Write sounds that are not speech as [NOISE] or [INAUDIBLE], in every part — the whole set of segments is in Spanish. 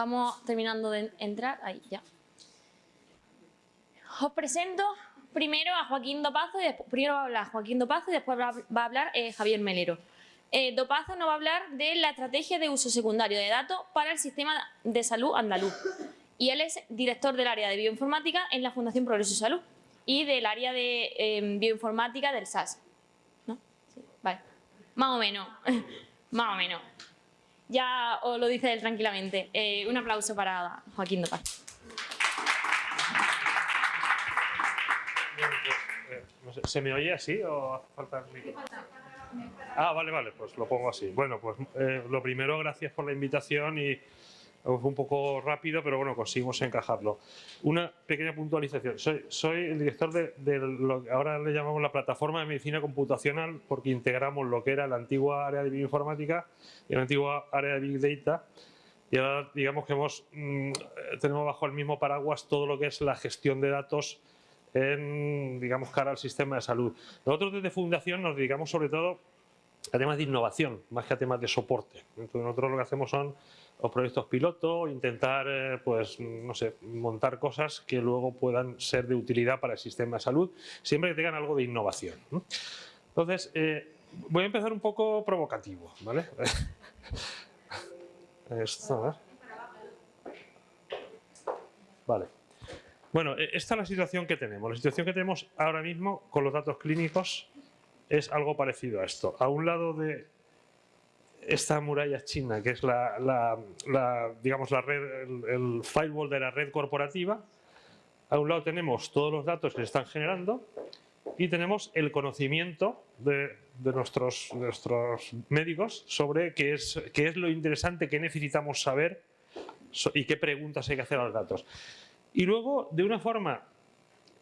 vamos terminando de entrar. Ahí, ya. Os presento primero a Joaquín Dopazo, y después, primero va a hablar Joaquín Dopazo y después va a hablar eh, Javier Melero. Eh, Dopazo nos va a hablar de la estrategia de uso secundario de datos para el sistema de salud andaluz. Y él es director del área de bioinformática en la Fundación Progreso Salud y del área de em, bioinformática del SAS. ¿No? Vale. Más o menos. [LAUGHS] Más o menos. Ya os lo dice él tranquilamente. Eh, un aplauso para Joaquín eh, ¿Se me oye así o hace falta? Ah, vale, vale, pues lo pongo así. Bueno, pues eh, lo primero, gracias por la invitación y fue un poco rápido, pero bueno, conseguimos encajarlo. Una pequeña puntualización. Soy, soy el director de, lo que ahora le llamamos la plataforma de medicina computacional porque integramos lo que era la antigua área de bioinformática y la antigua área de Big Data y ahora digamos que hemos, mm, tenemos bajo el mismo paraguas todo lo que es la gestión de datos en, digamos, cara al sistema de salud. Nosotros desde Fundación nos dedicamos sobre todo a temas de innovación, más que a temas de soporte. Entonces nosotros lo que hacemos son los proyectos piloto, intentar, eh, pues, no sé, montar cosas que luego puedan ser de utilidad para el sistema de salud, siempre que tengan algo de innovación. Entonces, eh, voy a empezar un poco provocativo, ¿vale? [LAUGHS] Esto, Vale. Bueno, e, esta es la situación que tenemos. La situación que tenemos ahora mismo con los datos clínicos es algo parecido a esto. A un lado de esta muralla china, que es la, digamos, la red, el, firewall de la red corporativa, a un lado tenemos todos los datos que se están generando y tenemos el conocimiento de, nuestros, nuestros médicos sobre qué es, qué es lo interesante que necesitamos saber y qué preguntas hay que hacer a los datos. Y luego, de una forma,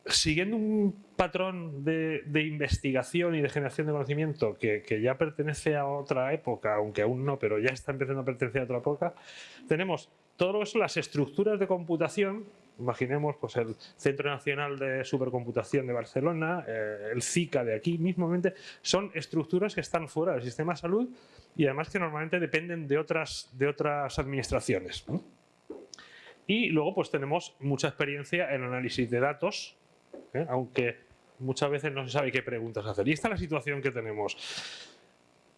siguiendo un patrón de, investigación y de generación de conocimiento que, ya pertenece a otra época, aunque aún no, pero ya está empezando a pertenecer a otra época, tenemos todo las estructuras de computación, imaginemos pues, el Centro Nacional de Supercomputación de Barcelona, eh, el CICA de aquí mismamente, son estructuras que están fuera del sistema de salud y además que normalmente dependen de otras, de otras administraciones. Y luego pues tenemos mucha experiencia en análisis de datos, ¿eh? aunque muchas veces no se sabe qué preguntas hacer. Y esta es la situación que tenemos.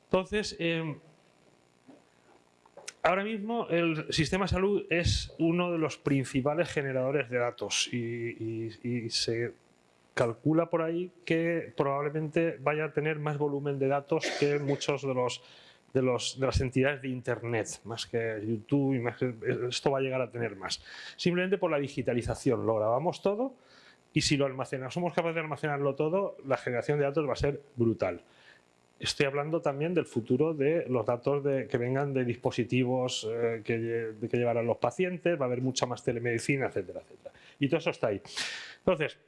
Entonces, em, ahora mismo el sistema de salud es uno de los principales generadores de datos y se calcula por ahí que probablemente vaya a tener más volumen de datos que muchos de los de, los, de las entidades de Internet, más que YouTube, y más que, esto va a llegar a tener más. Simplemente por la digitalización, lo grabamos todo y si lo almacenamos, somos capaces de almacenarlo todo, la generación de datos va a ser brutal. Estoy hablando también del futuro de los datos de, que vengan de dispositivos eh, que, de, que llevarán los pacientes, va a haber mucha más telemedicina, etcétera, etcétera. Y todo eso está ahí. Entonces,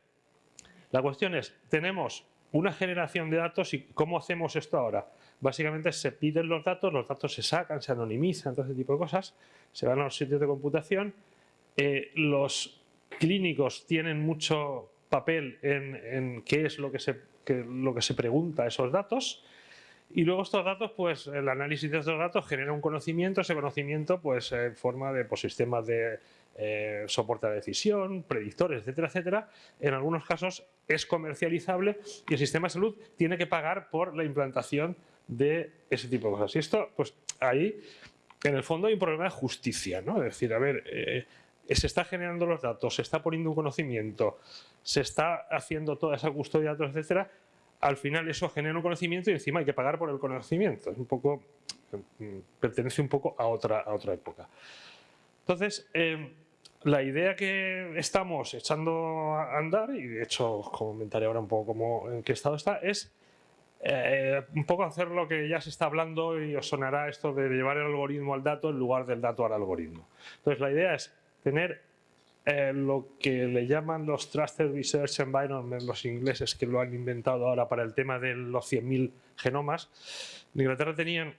la cuestión es, tenemos una generación de datos y ¿cómo hacemos esto ahora? Básicamente se piden los datos, los datos se sacan, se anonimizan, todo ese tipo de cosas, se van a los sitios de computación, eh, los clínicos tienen mucho papel en, qué es lo que, se, lo que se pregunta esos datos y luego estos datos, pues el análisis de estos datos genera un conocimiento, ese conocimiento pues en forma de pues, sistemas de eh, soporte a decisión, predictores, etcétera, etcétera. En algunos casos es comercializable y el sistema de salud tiene que pagar por la implantación de ese tipo de cosas. Y esto, pues ahí, en el fondo hay un problema de justicia, ¿no? Es decir, a ver, eh, se está generando los datos, se está poniendo un conocimiento, se está haciendo toda esa custodia de datos, etcétera, al final eso genera un conocimiento y encima hay que pagar por el conocimiento. Es un poco, mm, pertenece un poco a otra, a otra época. Entonces, eh, la idea que estamos echando a andar, y de hecho comentaré ahora un poco cómo, en qué estado está, es eh, un poco hacer lo que ya se está hablando y os sonará esto de llevar el algoritmo al dato en lugar del dato al algoritmo. Entonces la idea es tener eh, lo que le llaman los Trusted Research Environment, los ingleses que lo han inventado ahora para el tema de los 100.000 genomas. En Inglaterra tenían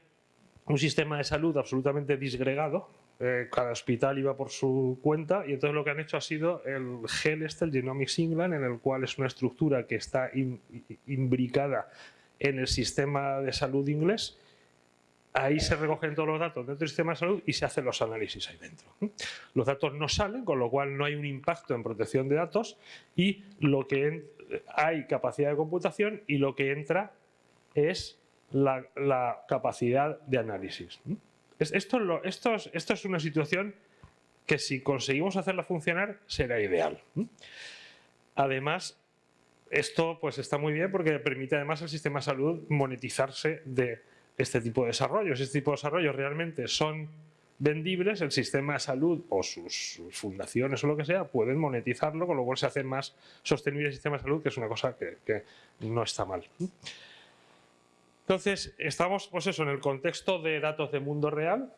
un sistema de salud absolutamente disgregado, eh, cada hospital iba por su cuenta y entonces lo que han hecho ha sido el GEL este, el Genomics England, en el cual es una estructura que está imbricada en el sistema de salud inglés ahí se recogen todos los datos dentro del sistema de salud y se hacen los análisis ahí dentro. Los datos no salen, con lo cual no hay un impacto en protección de datos y lo que hay capacidad de computación y lo que entra es la, capacidad de análisis. Esto, es una situación que si conseguimos hacerla funcionar será ideal. Además, esto pues está muy bien porque permite además al sistema de salud monetizarse de este tipo de desarrollos. Este tipo de desarrollos realmente son vendibles, el sistema de salud o sus, fundaciones o lo que sea pueden monetizarlo, con lo cual se hace más sostenible el sistema de salud, que es una cosa que, no está mal. Entonces, estamos pues eso, en el contexto de datos de mundo real,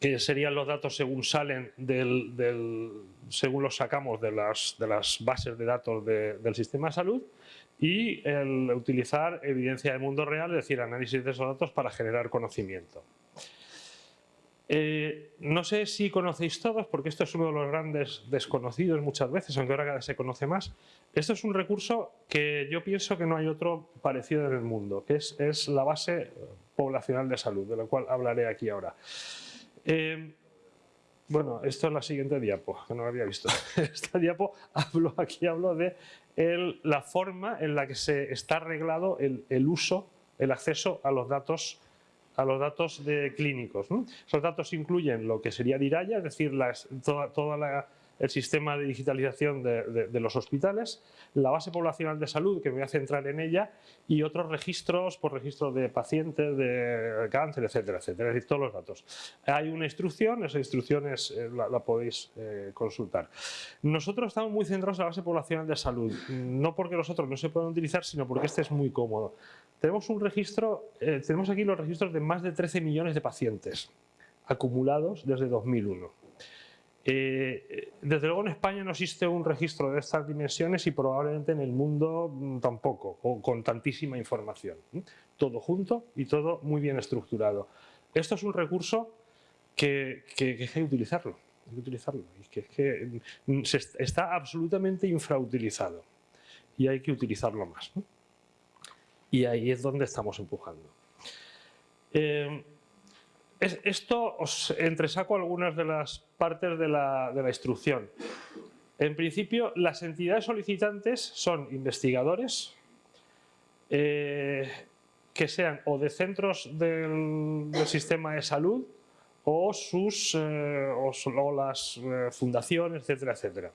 que serían los datos según salen del, según los sacamos de las bases de datos del sistema de salud y el utilizar evidencia de mundo real, es decir, análisis de esos datos para generar conocimiento. Eh, no sé si conocéis todos, porque esto es uno de los grandes desconocidos muchas veces, aunque ahora cada vez se conoce más. Esto es un recurso que yo pienso que no hay otro parecido en el mundo, que es, es la base poblacional de salud, de la cual hablaré aquí ahora. Eh, bueno, esto es la siguiente diapo, que no lo había visto. [LAUGHS] Esta diapo, hablo, aquí hablo de la forma en la que se está arreglado el, uso, el acceso a los datos a los datos de clínicos. Esos datos incluyen lo que sería DIRAYA, es decir, toda, el sistema de digitalización de, los hospitales, la base poblacional de salud, que me voy a centrar en ella, y otros registros, por registro de pacientes, de cáncer, etcétera, etcétera, es decir, todos los datos. Hay una instrucción, esa instrucción eh, la, podéis eh, consultar. Nosotros estamos muy centrados en la base poblacional de salud, no porque los otros no se puedan utilizar, sino porque este es muy cómodo. Tenemos un registro, eh, tenemos aquí los registros de más de 13 millones de pacientes acumulados desde 2001. Eh, desde luego en España no existe un registro de estas dimensiones y probablemente en el mundo mm, tampoco, o con tantísima información. Todo junto y todo muy bien estructurado. Esto es un recurso que, hay que utilizarlo, hay que utilizarlo, y que, mm, está absolutamente infrautilizado y hay que utilizarlo más y ahí es donde estamos empujando. Eh, esto os entresaco algunas de las partes de la, instrucción. En principio, las entidades solicitantes son investigadores eh, que sean o de centros del, sistema de salud o, sus, eh, o, las fundaciones, etcétera, etcétera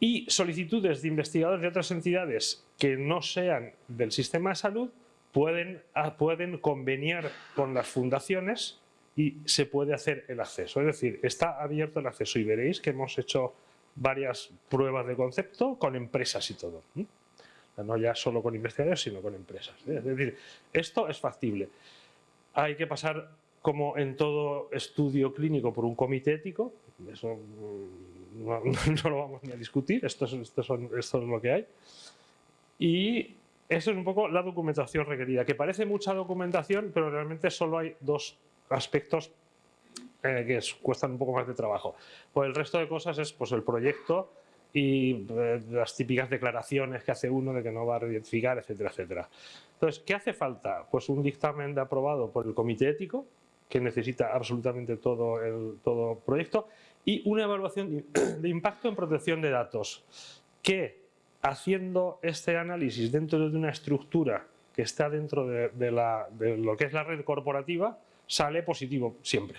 y solicitudes de investigadores de otras entidades que no sean del sistema de salud pueden, ah, pueden conveniar con las fundaciones y se puede hacer el acceso. Es decir, está abierto el acceso y veréis que hemos hecho varias pruebas de concepto con empresas y todo. No ya solo con investigadores, sino con empresas. Es decir, esto es factible. Hay que pasar, como en todo estudio clínico, por un comité ético. Eso [LAUGHS] no, lo vamos ni a discutir, esto es, esto, es lo que hay. Y eso es un poco la documentación requerida, que parece mucha documentación, pero realmente solo hay dos aspectos eh, que cuestan un poco más de trabajo. Pues el resto de cosas es pues, el proyecto y eh, las típicas declaraciones que hace uno de que no va a identificar, etcétera, etcétera. Entonces, ¿qué hace falta? Pues un dictamen de aprobado por el comité ético, que necesita absolutamente todo el todo proyecto, y una evaluación [CLEARS THROAT] de impacto en protección de datos, que haciendo este análisis dentro de una estructura que está dentro de, de lo que es la red corporativa, sale positivo siempre.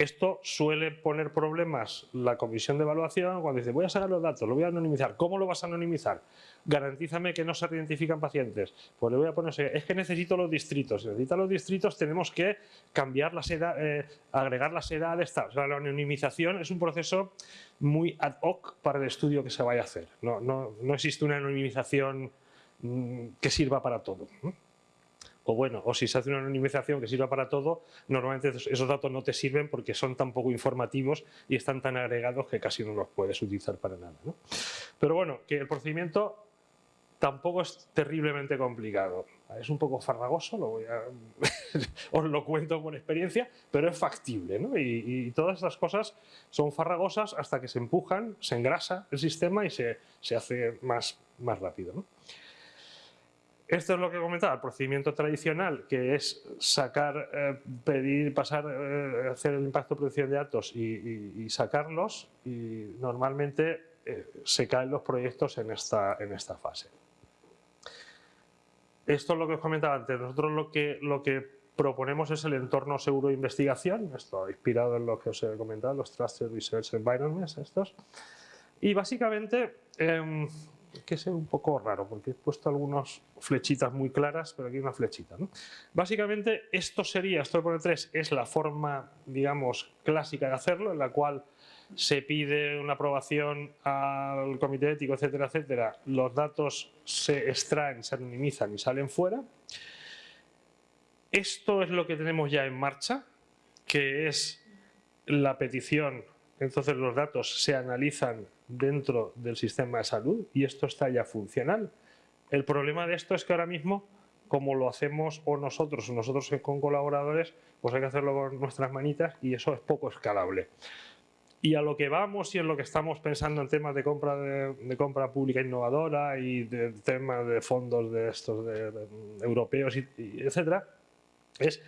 Esto suele poner problemas la comisión de evaluación cuando dice voy a sacar los datos, lo voy a anonimizar. ¿Cómo lo vas a anonimizar? Garantízame que no se identifican pacientes. Pues le voy a poner, es que necesito los distritos. Si necesita los distritos tenemos que cambiar las edades, eh, agregar las edades. O sea, la anonimización es un proceso muy ad hoc para el estudio que se vaya a hacer. No existe una anonimización mm, que sirva para todo o bueno, o si se hace una anonimización que sirva para todo, normalmente esos datos no te sirven porque son tan poco informativos y están tan agregados que casi no los puedes utilizar para nada. Pero bueno, que el procedimiento tampoco es terriblemente complicado. Es un poco farragoso, lo voy a, [LAUGHS] os lo cuento por experiencia, pero es factible. Y, todas estas cosas son farragosas hasta que se empujan, se engrasa el sistema y se, se hace más, más rápido. Esto es lo que comentaba, el procedimiento tradicional, que es sacar, eh, pedir, pasar, eh, hacer el impacto de producción de datos y, sacarlos y normalmente eh, se caen los proyectos en esta, en esta fase. Esto es lo que os comentaba antes, nosotros lo que, lo que proponemos es el entorno seguro de investigación, esto inspirado en lo que os he comentado, los Trusted Research Environments estos, y básicamente em, que es un poco raro porque he puesto algunas flechitas muy claras, pero aquí hay una flechita. Básicamente esto sería, esto poner 3 es la forma, digamos, clásica de hacerlo, en la cual se pide una aprobación al comité ético, etcétera, etcétera. Los datos se extraen, se anonimizan y salen fuera. Esto es lo que tenemos ya en marcha, que es la petición, entonces los datos se analizan dentro del sistema de salud y esto está ya funcional. El problema de esto es que ahora mismo, como lo hacemos o nosotros o nosotros con colaboradores, pues hay que hacerlo con nuestras manitas y eso es poco escalable. Y a lo que vamos y en lo que estamos pensando en temas de compra, de, compra pública innovadora y de temas de fondos de estos de, europeos, y, etcétera, es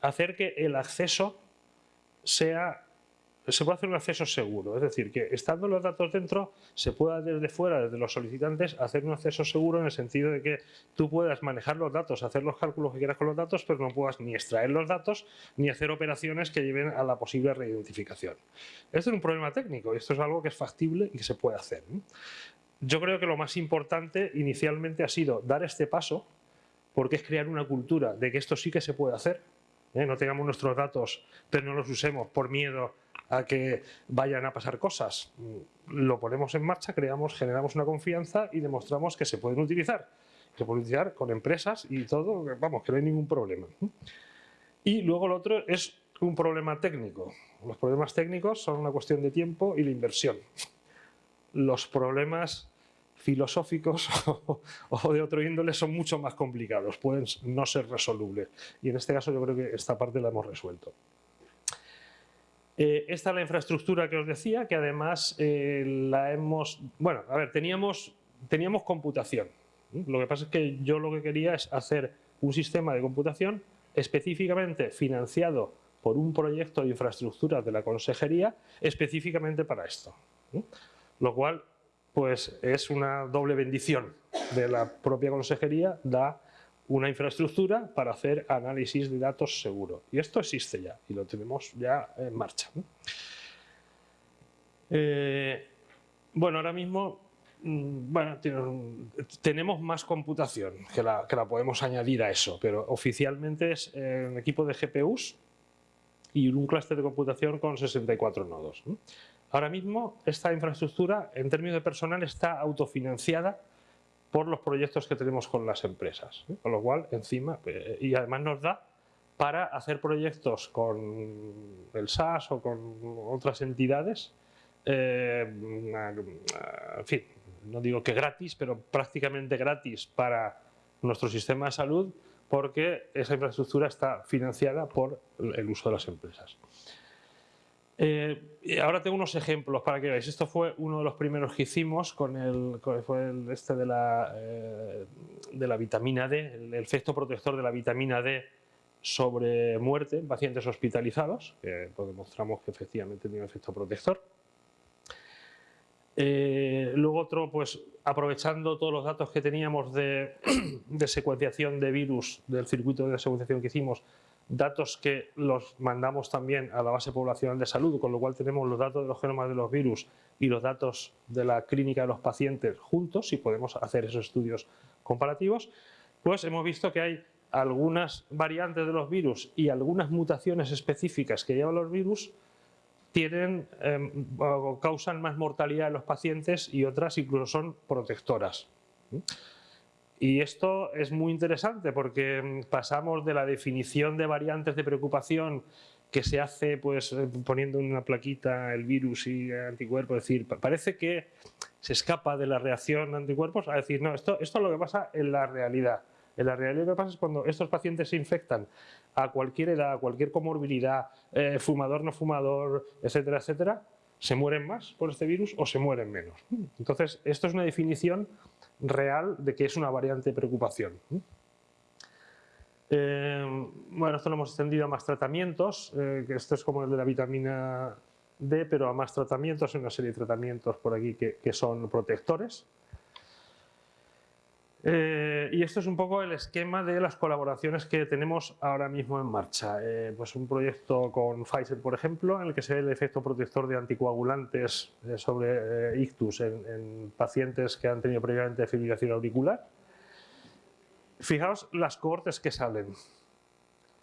hacer que el acceso sea se puede hacer un acceso seguro, es decir, que estando los datos dentro, se pueda desde fuera, desde los solicitantes, hacer un acceso seguro en el sentido de que tú puedas manejar los datos, hacer los cálculos que quieras con los datos, pero no puedas ni extraer los datos ni hacer operaciones que lleven a la posible reidentificación. Esto es un problema técnico y esto es algo que es factible y que se puede hacer. Yo creo que lo más importante inicialmente ha sido dar este paso, porque es crear una cultura de que esto sí que se puede hacer, ¿eh? no tengamos nuestros datos, pero no los usemos por miedo a que vayan a pasar cosas. Lo ponemos en marcha, creamos, generamos una confianza y demostramos que se pueden utilizar. Se pueden utilizar con empresas y todo, vamos, que no hay ningún problema. Y luego lo otro es un problema técnico. Los problemas técnicos son una cuestión de tiempo y de inversión. Los problemas filosóficos [LAUGHS] o de otro índole son mucho más complicados, pueden no ser resolubles. Y en este caso yo creo que esta parte la hemos resuelto. Eh, esta es la infraestructura que os decía, que además eh, la hemos... Bueno, a ver, teníamos, teníamos computación. Lo que pasa es que yo lo que quería es hacer un sistema de computación específicamente financiado por un proyecto de infraestructura de la consejería específicamente para esto. Lo cual pues es una doble bendición de la propia consejería, da una infraestructura para hacer análisis de datos seguro. Y esto existe ya y lo tenemos ya en marcha. Eh, bueno, ahora mismo mm, bueno, tenemos más computación que la, que la, podemos añadir a eso, pero oficialmente es un equipo de GPUs y un clúster de computación con 64 nodos. Ahora mismo esta infraestructura en términos de personal está autofinanciada por los proyectos que tenemos con las empresas. Con lo cual, encima, eh, y además nos da para hacer proyectos con el SAS o con otras entidades, eh, en fin, no digo que gratis, pero prácticamente gratis para nuestro sistema de salud porque esa infraestructura está financiada por el uso de las empresas. Eh, ahora tengo unos ejemplos para que veáis. Esto fue uno de los primeros que hicimos con el, fue el este de la, eh, de la vitamina D, el, efecto protector de la vitamina D sobre muerte en pacientes hospitalizados, que pues, demostramos que efectivamente tiene un efecto protector. Eh, luego otro, pues aprovechando todos los datos que teníamos de, [CLEARS THROAT] de secuenciación de virus del circuito de secuenciación que hicimos, datos que los mandamos también a la base poblacional de salud, con lo cual tenemos los datos de los genomas de los virus y los datos de la clínica de los pacientes juntos y podemos hacer esos estudios comparativos, pues hemos visto que hay algunas variantes de los virus y algunas mutaciones específicas que llevan los virus tienen o causan más mortalidad en los pacientes y otras incluso son protectoras. Y esto es muy interesante porque mm, pasamos de la definición de variantes de preocupación que se hace pues eh, poniendo en una plaquita el virus y anticuerpos, es decir, parece que se escapa de la reacción de anticuerpos a decir, no, esto, esto es lo que pasa en la realidad. En la realidad lo que pasa es cuando estos pacientes se infectan a cualquier edad, a cualquier comorbilidad, eh, fumador, no fumador, etcétera, etcétera, se mueren más por este virus o se mueren menos. Entonces, esto es una definición real de que es una variante de preocupación. Eh, bueno, esto lo hemos extendido a más tratamientos, eh, que esto es como el de la vitamina D, pero a más tratamientos, hay una serie de tratamientos por aquí que son protectores. Eh, y esto es un poco el esquema de las colaboraciones que tenemos ahora mismo en marcha. Eh, pues un proyecto con Pfizer, por ejemplo, en el que se ve el efecto protector de anticoagulantes eh, sobre ictus en, pacientes que han tenido previamente fibrilación auricular. Fijaos las cohortes que salen.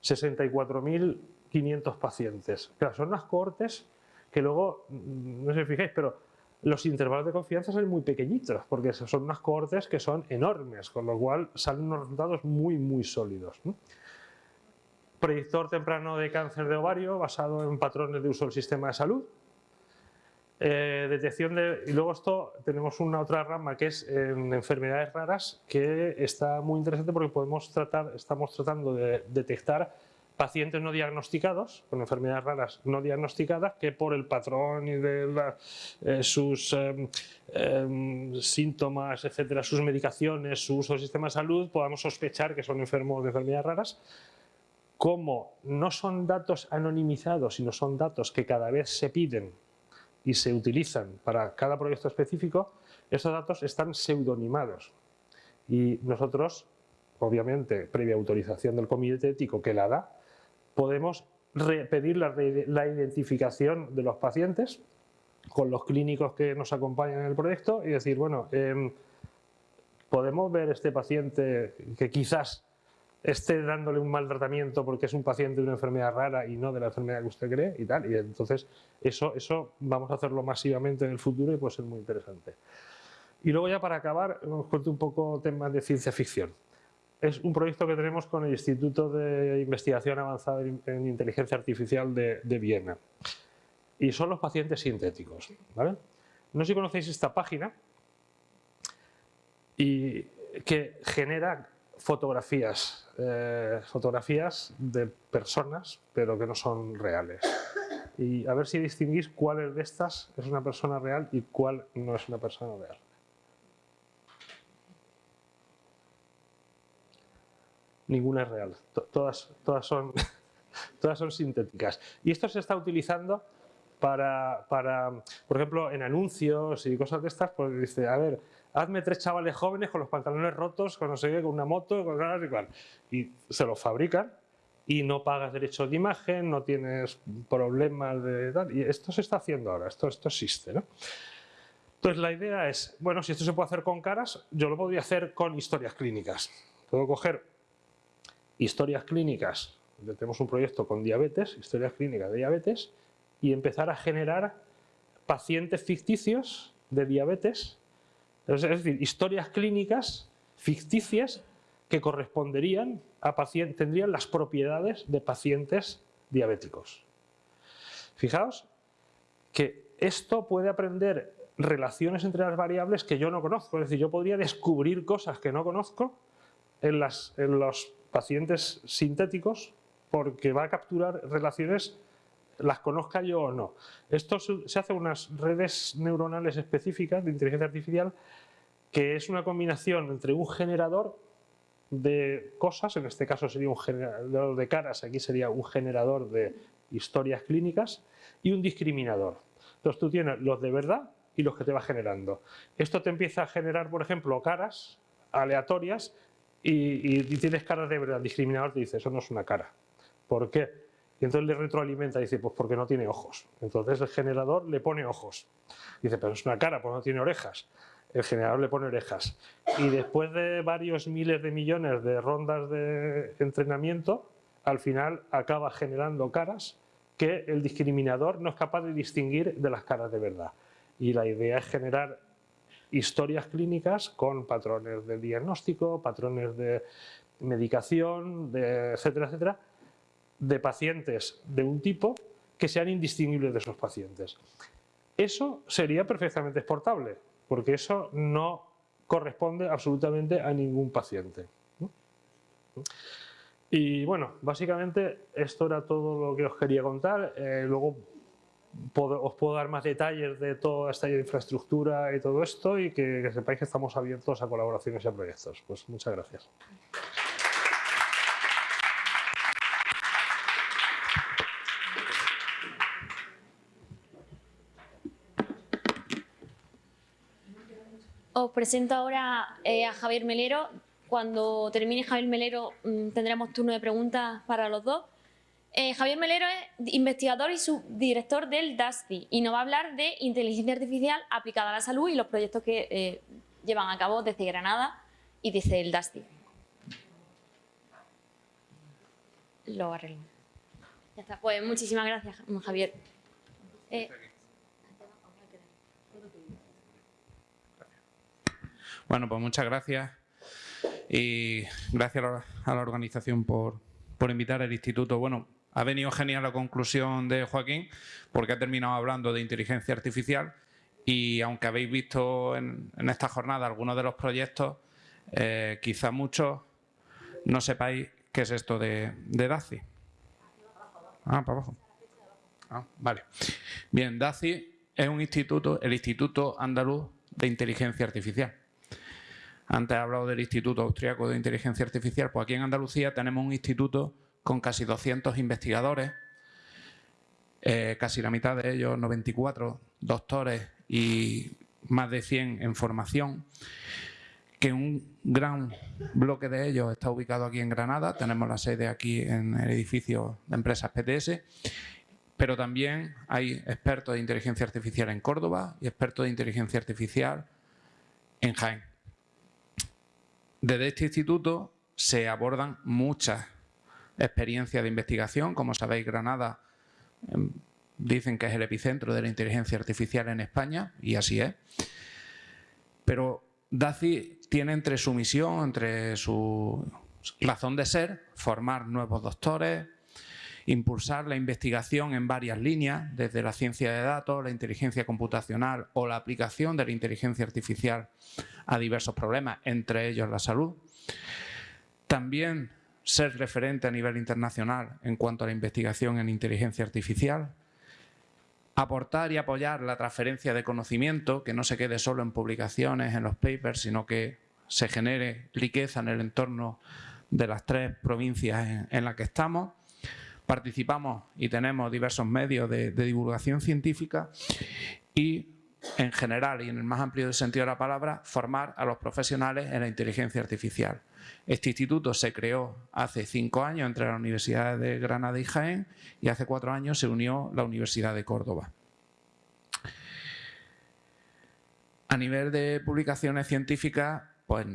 64.500 pacientes. Claro, son las cohortes que luego, mm, no sé si fijáis, pero los intervalos de confianza son muy pequeñitos, porque son unas cohortes que son enormes, con lo cual salen unos resultados muy, muy sólidos. Predictor temprano de cáncer de ovario basado en patrones de uso del sistema de salud. Eh, detección de, y luego esto tenemos una otra rama que es en enfermedades raras que está muy interesante porque podemos tratar, estamos tratando de detectar pacientes no diagnosticados, con enfermedades raras no diagnosticadas, que por el patrón y de eh, sus em, em, síntomas, etcétera, sus medicaciones, su uso del sistema de salud, podamos sospechar que son enfermos de enfermedades raras. Como no son datos anonimizados, sino son datos que cada vez se piden y se utilizan para cada proyecto específico, estos datos están pseudonimados. Y nosotros, obviamente, previa autorización del comité ético que la da, podemos pedir la, identificación de los pacientes con los clínicos que nos acompañan en el proyecto y decir, bueno, em, podemos ver este paciente que quizás esté dándole un mal tratamiento porque es un paciente de una enfermedad rara y no de la enfermedad que usted cree y tal. Y entonces eso, eso vamos a hacerlo masivamente en el futuro y puede ser muy interesante. Y luego ya para acabar, os cuento un poco temas de ciencia ficción es un proyecto que tenemos con el Instituto de Investigación Avanzada en Inteligencia Artificial de, Viena. Y son los pacientes sintéticos. No sé si conocéis esta página y que genera fotografías, eh, fotografías de personas, pero que no son reales. Y a ver si distinguís cuál de estas es una persona real y cuál no es una persona real. Ninguna es real, todas, todas, son, [LAUGHS] todas son sintéticas. Y esto se está utilizando para, para, por ejemplo, en anuncios y cosas de estas, pues dice, a ver, hazme tres chavales jóvenes con los pantalones rotos, con no sé qué, con una moto, con nada igual. Y se los fabrican y no pagas derechos de imagen, no tienes problemas de tal. Y esto se está haciendo ahora, esto, esto existe, ¿no? Entonces la idea es, bueno, si esto se puede hacer con caras, yo lo podría hacer con historias clínicas. Puedo coger historias clínicas, tenemos un proyecto con diabetes, historias clínicas de diabetes, y empezar a generar pacientes ficticios de diabetes, es decir, historias clínicas ficticias que corresponderían a pacientes, tendrían las propiedades de pacientes diabéticos. Fijaos que esto puede aprender relaciones entre las variables que yo no conozco, es decir, yo podría descubrir cosas que no conozco en, las, en los pacientes sintéticos porque va a capturar relaciones las conozca yo o no. Esto se hace unas redes neuronales específicas de inteligencia artificial que es una combinación entre un generador de cosas, en este caso sería un generador de caras, aquí sería un generador de historias clínicas y un discriminador. Entonces tú tienes los de verdad y los que te va generando. Esto te empieza a generar, por ejemplo, caras aleatorias y, tienes caras de verdad, discriminador te dice, eso no es una cara. ¿Por qué? Y entonces le retroalimenta y dice, pues porque no tiene ojos. Entonces el generador le pone ojos. Dice, pero es una cara, pues no tiene orejas. El generador le pone orejas. Y después de varios miles de millones de rondas de entrenamiento, al final acaba generando caras que el discriminador no es capaz de distinguir de las caras de verdad. Y la idea es generar historias clínicas con patrones de diagnóstico, patrones de medicación, etcétera, etcétera, de pacientes de un tipo que sean indistinguibles de esos pacientes. Eso sería perfectamente exportable, porque eso no corresponde absolutamente a ningún paciente. Y bueno, básicamente esto era todo lo que os quería contar. Eh, luego os puedo dar más detalles de toda esta infraestructura y todo esto y que, sepáis que estamos abiertos a colaboraciones y a proyectos. Pues muchas gracias. Os presento ahora eh, a Javier Melero. Cuando termine Javier Melero mm, tendremos turno de preguntas para los dos. Eh, Javier Melero es investigador y subdirector del DASTI y nos va a hablar de inteligencia artificial aplicada a la salud y los proyectos que eh, llevan a cabo desde Granada y desde el DASTI. Lo arreglo. Ya está. Pues muchísimas gracias, Javier. Bueno, pues muchas gracias y gracias a la organización por, invitar al instituto. Bueno, ha venido genial la conclusión de Joaquín porque ha terminado hablando de inteligencia artificial y aunque habéis visto en, esta jornada algunos de los proyectos, eh, quizá muchos no sepáis qué es esto de, de DACI. Ah, para abajo. Ah, vale. Bien, DACI es un instituto, el Instituto Andaluz de Inteligencia Artificial. Antes he hablado del Instituto Austriaco de Inteligencia Artificial, pues aquí en Andalucía tenemos un instituto con casi 200 investigadores, eh, casi la mitad de ellos, 94 doctores y más de 100 en formación, que un gran bloque de ellos está ubicado aquí en Granada, tenemos la sede aquí en el edificio de empresas PTS, pero también hay expertos de inteligencia artificial en Córdoba y expertos de inteligencia artificial en Jaén. Desde este instituto se abordan muchas experiencias de investigación. Como sabéis, Granada em, dicen que es el epicentro de la inteligencia artificial en España, y así es. Pero DACI tiene entre su misión, entre su razón de ser, formar nuevos doctores, impulsar la investigación en varias líneas, desde la ciencia de datos, la inteligencia computacional o la aplicación de la inteligencia artificial a diversos problemas, entre ellos la salud. También ser referente a nivel internacional en cuanto a la investigación en inteligencia artificial, aportar y apoyar la transferencia de conocimiento, que no se quede solo en publicaciones, en los papers, sino que se genere riqueza en el entorno de las tres provincias en, las que estamos. Participamos y tenemos diversos medios de, de divulgación científica y en general y en el más amplio sentido de la palabra, formar a los profesionales en la inteligencia artificial. Este instituto se creó hace cinco años entre la Universidad de Granada y Jaén y hace cuatro años se unió la Universidad de Córdoba. A nivel de publicaciones científicas, pues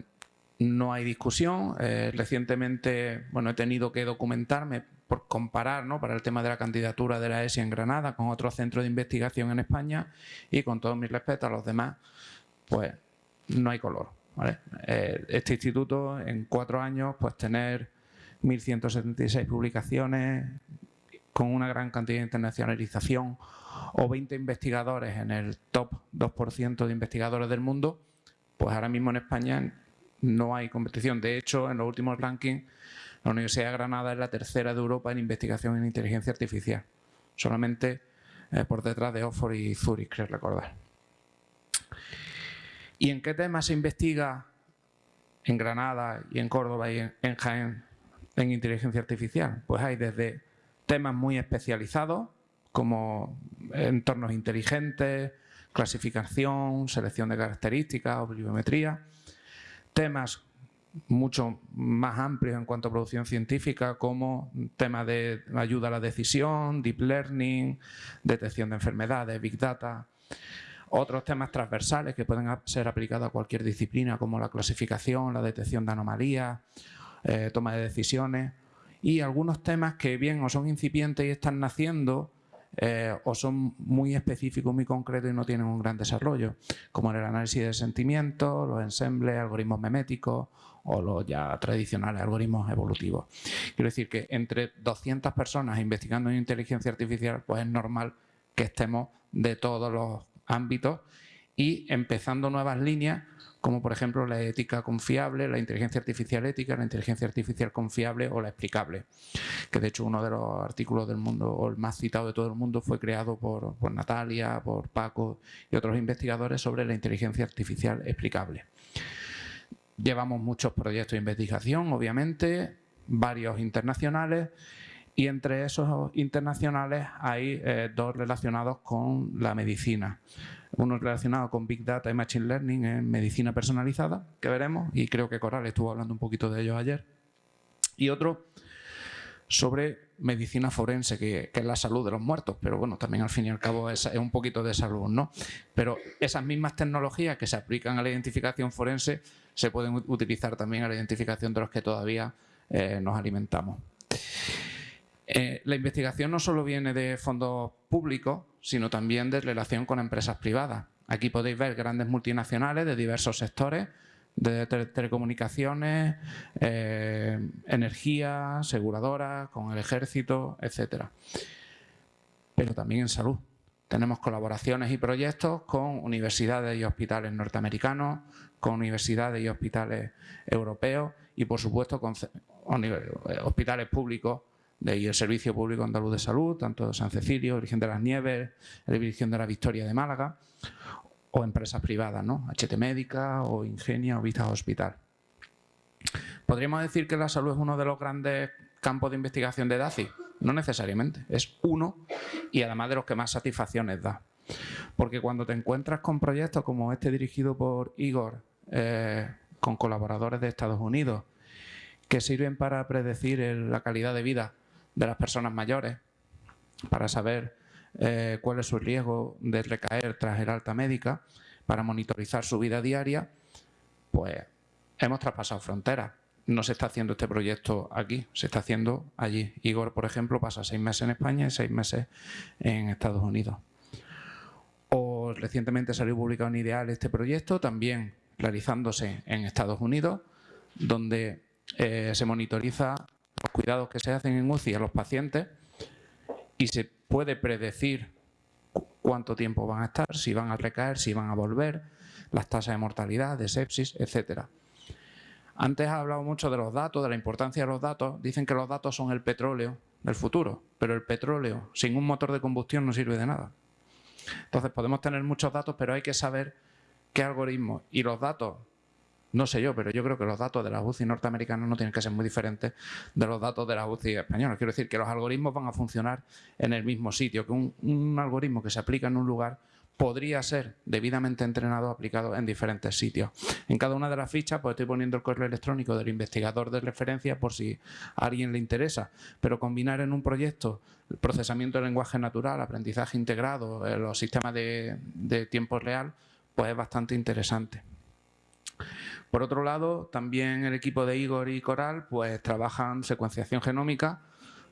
no hay discusión. Eh, recientemente bueno, he tenido que documentarme por comparar ¿no? para el tema de la candidatura de la ESI en Granada con otros centros de investigación en España y con todo mi respeto a los demás, pues no hay color. Eh, este instituto en cuatro años pues tener 1.176 publicaciones con una gran cantidad de internacionalización o 20 investigadores en el top 2% de investigadores del mundo, pues ahora mismo en España no hay competición. De hecho, en los últimos rankings la Universidad de Granada es la tercera de Europa en investigación en inteligencia artificial, solamente eh, por detrás de Oxford y Zurich, creo recordar. ¿Y en qué temas se investiga en Granada y en Córdoba y en, Jaén en inteligencia artificial? Pues hay desde temas muy especializados, como entornos inteligentes, clasificación, selección de características o temas mucho más amplios en cuanto a producción científica, como temas de ayuda a la decisión, deep learning, detección de enfermedades, big data. Otros temas transversales que pueden ser aplicados a cualquier disciplina, como la clasificación, la detección de anomalías, eh, toma de decisiones. Y algunos temas que bien o son incipientes y están naciendo, eh, o son muy específicos, muy concretos y no tienen un gran desarrollo, como el análisis de sentimientos, los ensembles, algoritmos meméticos o los ya tradicionales algoritmos evolutivos. Quiero decir que entre 200 personas investigando en inteligencia artificial, pues es normal que estemos de todos los ámbitos y empezando nuevas líneas como por ejemplo la ética confiable, la inteligencia artificial ética, la inteligencia artificial confiable o la explicable. Que de hecho uno de los artículos del mundo, o el más citado de todo el mundo, fue creado por, por Natalia, por Paco y otros investigadores sobre la inteligencia artificial explicable. Llevamos muchos proyectos de investigación, obviamente, varios internacionales, y entre esos internacionales hay eh, dos relacionados con la medicina. Uno relacionado con Big Data y Machine Learning en medicina personalizada, que veremos, y creo que Coral estuvo hablando un poquito de ello ayer. Y otro sobre medicina forense, que, es la salud de los muertos, pero bueno, también al fin y al cabo es, un poquito de salud, ¿no? Pero esas mismas tecnologías que se aplican a la identificación forense se pueden utilizar también a la identificación de los que todavía eh, nos alimentamos. Eh, la investigación no solo viene de fondos públicos, sino también de relación con empresas privadas. Aquí podéis ver grandes multinacionales de diversos sectores, de telecomunicaciones, eh, energía, aseguradoras, con el ejército, etcétera. Pero también en salud. Tenemos colaboraciones y proyectos con universidades y hospitales norteamericanos, con universidades y hospitales europeos y, por supuesto, con eh, hospitales públicos ahí el Servicio Público Andaluz de Salud, tanto San Cecilio, Virgen de las Nieves, la Virgen de la Victoria de Málaga, o empresas privadas, ¿no? HT Médica o Ingenia o Vista Hospital. ¿Podríamos decir que la salud es uno de los grandes campos de investigación de DACI? No necesariamente, es uno y además de los que más satisfacciones da. Porque cuando te encuentras con proyectos como este dirigido por Igor, eh, con colaboradores de Estados Unidos, que sirven para predecir la calidad de vida de las personas mayores para saber eh, cuál es su riesgo de recaer tras el alta médica, para monitorizar su vida diaria, pues hemos traspasado fronteras. No se está haciendo este proyecto aquí, se está haciendo allí. Igor, por ejemplo, pasa seis meses en España y seis meses en Estados Unidos. O recientemente salió publicado en Ideal este proyecto, también realizándose en Estados Unidos, donde eh, se monitoriza los cuidados que se hacen en UCI a los pacientes y se puede predecir cuánto tiempo van a estar, si van a recaer, si van a volver, las tasas de mortalidad, de sepsis, etcétera. Antes ha hablado mucho de los datos, de la importancia de los datos. Dicen que los datos son el petróleo del futuro, pero el petróleo sin un motor de combustión no sirve de nada. Entonces podemos tener muchos datos, pero hay que saber qué algoritmos y los datos no sé yo, pero yo creo que los datos de las UCI norteamericanas no tienen que ser muy diferentes de los datos de las UCI españolas. Quiero decir que los algoritmos van a funcionar en el mismo sitio, que un, algoritmo que se aplica en un lugar podría ser debidamente entrenado aplicado en diferentes sitios. En cada una de las fichas pues estoy poniendo el correo electrónico del investigador de referencia por si a alguien le interesa, pero combinar en un proyecto el procesamiento del lenguaje natural, aprendizaje integrado, eh, los sistemas de, de tiempo real, pues es bastante interesante. Por otro lado, también el equipo de Igor y Coral pues, trabajan secuenciación genómica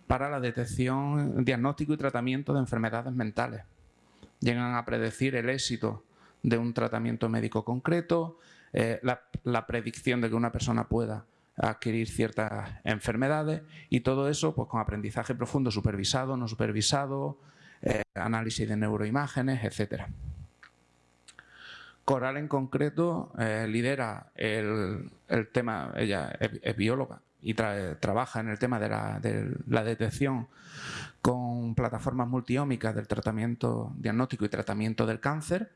para la detección, diagnóstico y tratamiento de enfermedades mentales. Llegan a predecir el éxito de un tratamiento médico concreto, eh, la, predicción de que una persona pueda adquirir ciertas enfermedades y todo eso pues, con aprendizaje profundo supervisado, no supervisado, eh, análisis de neuroimágenes, etcétera. Coral en concreto eh, lidera el, tema, ella es, bióloga y trabaja en el tema de la, detección con plataformas multiómicas del tratamiento diagnóstico y tratamiento del cáncer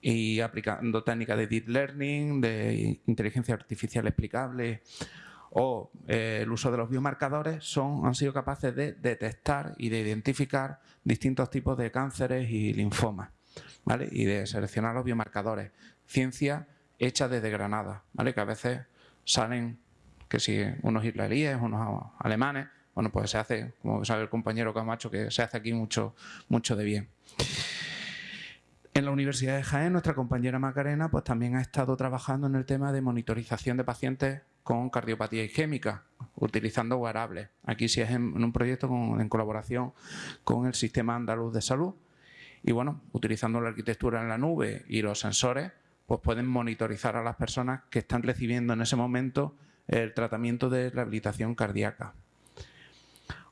y aplicando técnicas de deep learning, de inteligencia artificial explicable o eh, el uso de los biomarcadores son, han sido capaces de detectar y de identificar distintos tipos de cánceres y linfomas y de seleccionar los biomarcadores. Ciencia hecha desde Granada, ¿vale? que a veces salen que si unos israelíes, unos alemanes, bueno, pues se hace, como sabe el compañero Camacho, que se hace aquí mucho, mucho de bien. En la Universidad de Jaén, nuestra compañera Macarena pues también ha estado trabajando en el tema de monitorización de pacientes con cardiopatía isquémica, utilizando wearables. Aquí sí es en, un proyecto en colaboración con el Sistema Andaluz de Salud, y bueno, utilizando la arquitectura en la nube y los sensores, pues pueden monitorizar a las personas que están recibiendo en ese momento el tratamiento de rehabilitación cardíaca.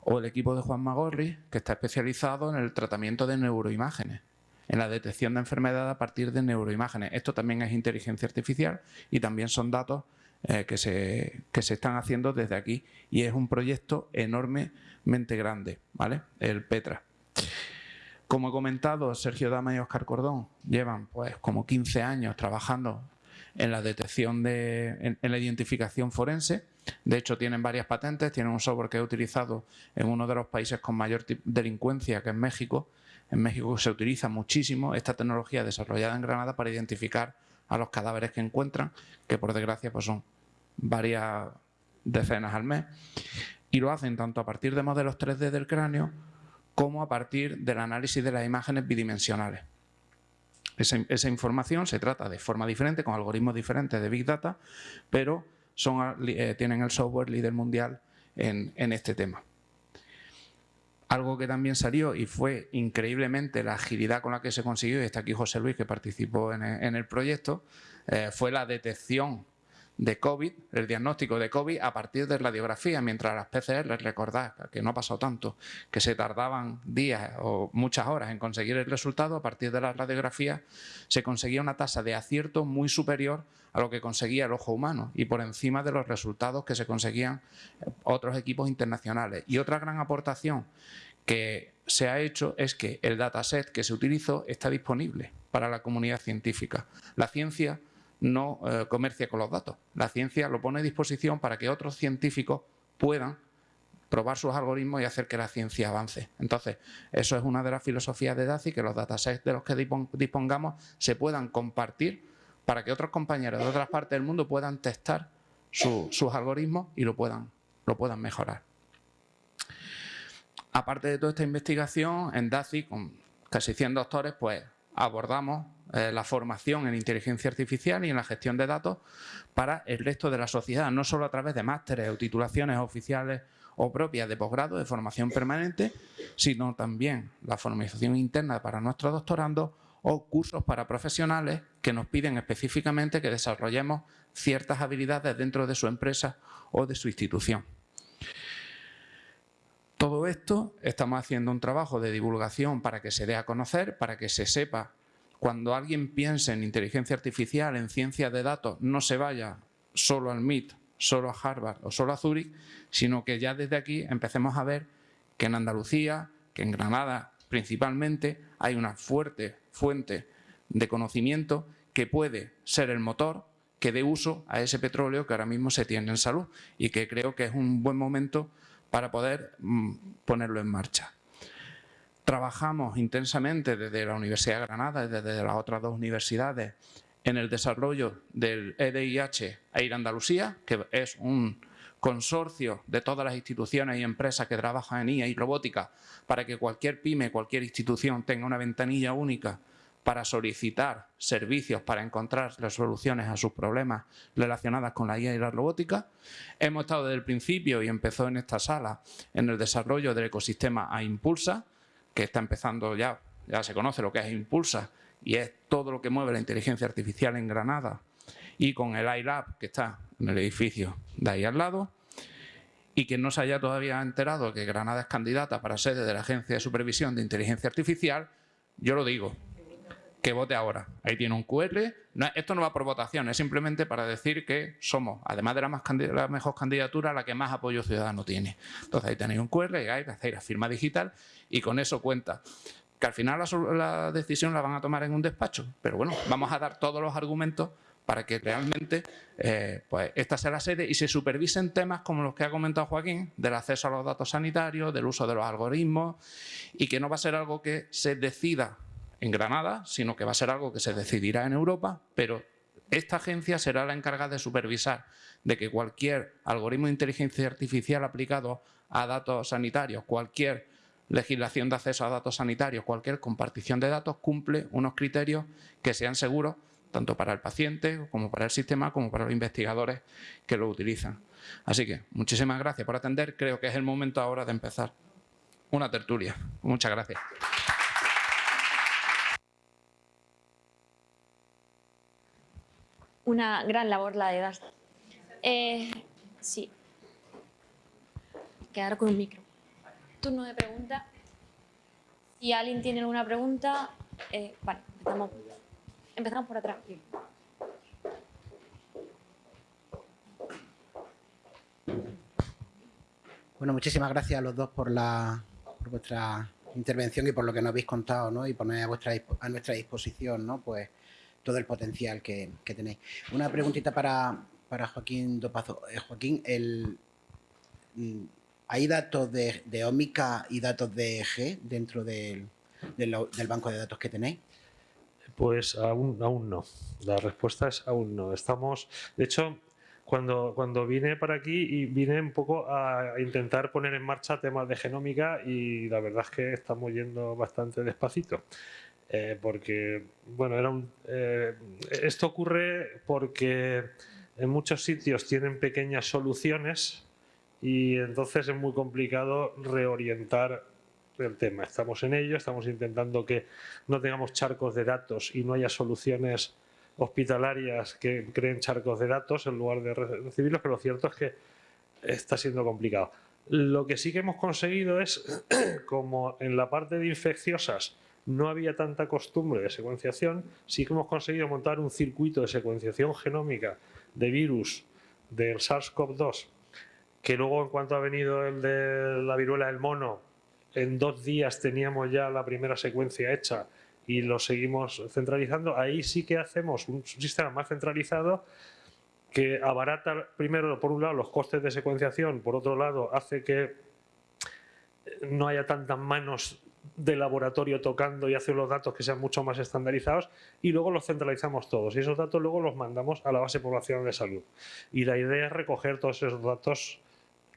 O el equipo de Juan Magorri, que está especializado en el tratamiento de neuroimágenes. en la detección de enfermedad a partir de neuroimágenes. Esto también es inteligencia artificial y también son datos eh, que, se, que se están haciendo desde aquí y es un proyecto enormemente grande, ¿vale? El PETRA. Como he comentado, Sergio Dama y Oscar Cordón llevan pues como 15 años trabajando en la detección de, en, la identificación forense. De hecho, tienen varias patentes, tienen un software que he utilizado en uno de los países con mayor delincuencia, que es México. En México se utiliza muchísimo esta tecnología desarrollada en Granada para identificar a los cadáveres que encuentran, que por desgracia pues son varias decenas al mes. Y lo hacen tanto a partir de modelos 3D del cráneo como a partir del análisis de las imágenes bidimensionales. Esa, información se trata de forma diferente, con algoritmos diferentes de Big Data, pero eh, tienen el software líder mundial en, este tema. Algo que también salió y fue increíblemente la agilidad con la que se consiguió, y está aquí José Luis que participó en el, proyecto, eh, fue la detección de COVID, el diagnóstico de COVID a partir de radiografía, mientras las PCR, recordad que no ha pasado tanto, que se tardaban días o muchas horas en conseguir el resultado, a partir de la radiografía se conseguía una tasa de acierto muy superior a lo que conseguía el ojo humano y por encima de los resultados que se conseguían otros equipos internacionales. Y otra gran aportación que se ha hecho es que el dataset que se utilizó está disponible para la comunidad científica. La ciencia no eh, comercia con los datos. La ciencia lo pone a disposición para que otros científicos puedan probar sus algoritmos y hacer que la ciencia avance. Entonces, eso es una de las filosofías de DACI, que los datasets de los que dispongamos se puedan compartir para que otros compañeros de otras partes del mundo puedan testar sus algoritmos y lo puedan, lo puedan mejorar. Aparte de toda esta investigación, en DACI, con casi 100 doctores, pues abordamos eh, la formación en inteligencia artificial y en la gestión de datos para el resto de la sociedad, no solo a través de másteres o titulaciones oficiales o propias de posgrado, de formación permanente, sino también la formación interna para nuestros doctorandos o cursos para profesionales que nos piden específicamente que desarrollemos ciertas habilidades dentro de su empresa o de su institución. Todo esto estamos haciendo un trabajo de divulgación para que se dé a conocer, para que se sepa. Cuando alguien piense en inteligencia artificial, en ciencia de datos, no se vaya solo al MIT, solo a Harvard o solo a Zurich, sino que ya desde aquí empecemos a ver que en Andalucía, que en Granada principalmente, hay una fuerte fuente de conocimiento que puede ser el motor que dé uso a ese petróleo que ahora mismo se tiene en salud y que creo que es un buen momento para poder mm, ponerlo en marcha. Trabajamos intensamente desde la Universidad de Granada y desde las otras dos universidades en el desarrollo del EDIH ir Andalucía, que es un consorcio de todas las instituciones y empresas que trabajan en IA y robótica para que cualquier pyme, cualquier institución tenga una ventanilla única para solicitar servicios para encontrar las soluciones a sus problemas relacionadas con la IA y la robótica. Hemos estado desde el principio y empezó en esta sala en el desarrollo del ecosistema A Impulsa, que está empezando ya, ya se conoce lo que es Impulsa, y es todo lo que mueve la inteligencia artificial en Granada, y con el iLab, que está en el edificio de ahí al lado, y quien no se haya todavía enterado que Granada es candidata para sede de la Agencia de Supervisión de Inteligencia Artificial, yo lo digo, que vote ahora. Ahí tiene un QR. esto no va por votación, es simplemente para decir que somos, además de la, más la mejor candidatura, la que más apoyo ciudadano tiene. Entonces ahí tenéis un QR, ahí hacéis la firma digital y con eso cuenta. Que al final la, decisión la van a tomar en un despacho, pero bueno, vamos a dar todos los argumentos para que realmente eh, pues esta sea la sede y se supervisen temas como los que ha comentado Joaquín, del acceso a los datos sanitarios, del uso de los algoritmos y que no va a ser algo que se decida en Granada, sino que va a ser algo que se decidirá en Europa, pero esta agencia será la encargada de supervisar de que cualquier algoritmo de inteligencia artificial aplicado a datos sanitarios, cualquier legislación de acceso a datos sanitarios, cualquier compartición de datos cumple unos criterios que sean seguros tanto para el paciente como para el sistema como para los investigadores que lo utilizan. Así que muchísimas gracias por atender. Creo que es el momento ahora de empezar una tertulia. Muchas gracias. Una gran labor la de DAS. Eh, sí. Quedar con un micro. Turno de pregunta. Si alguien tiene alguna pregunta, Eh, vale, empezamos, empezamos por atrás. Bueno, muchísimas gracias a los dos por, la, por vuestra intervención y por lo que nos habéis contado, ¿no? Y poner a, vuestra, a nuestra disposición, ¿no? Pues todo el potencial que, que tenéis. Una preguntita para, para Joaquín Dopazo. Eh, Joaquín, mm, ¿hay datos de, de y datos de EG dentro del, del, del banco de datos que tenéis? Pues aún, aún no. La respuesta es aún no. Estamos, de hecho, cuando, cuando vine para aquí y vine un poco a intentar poner en marcha temas de genómica y la verdad es que estamos yendo bastante despacito. Eh, porque, bueno, era un, eh, esto ocurre porque en muchos sitios tienen pequeñas soluciones y entonces es muy complicado reorientar el tema. Estamos en ello, estamos intentando que no tengamos charcos de datos y no haya soluciones hospitalarias que creen charcos de datos en lugar de recibirlos, pero lo cierto es que está siendo complicado. Lo que sí que hemos conseguido es, [CLEARS THROAT] como en la parte de infecciosas no había tanta costumbre de secuenciación, sí que hemos conseguido montar un circuito de secuenciación genómica de virus del SARS-CoV-2, que luego en cuanto ha venido el de la viruela del mono, en dos días teníamos ya la primera secuencia hecha y lo seguimos centralizando, ahí sí que hacemos un sistema más centralizado que abarata primero, por un lado, los costes de secuenciación, por otro lado, hace que no haya tantas manos de laboratorio tocando y hace los datos que sean mucho más estandarizados y luego los centralizamos todos y esos datos luego los mandamos a la base poblacional de salud. Y la idea es recoger todos esos datos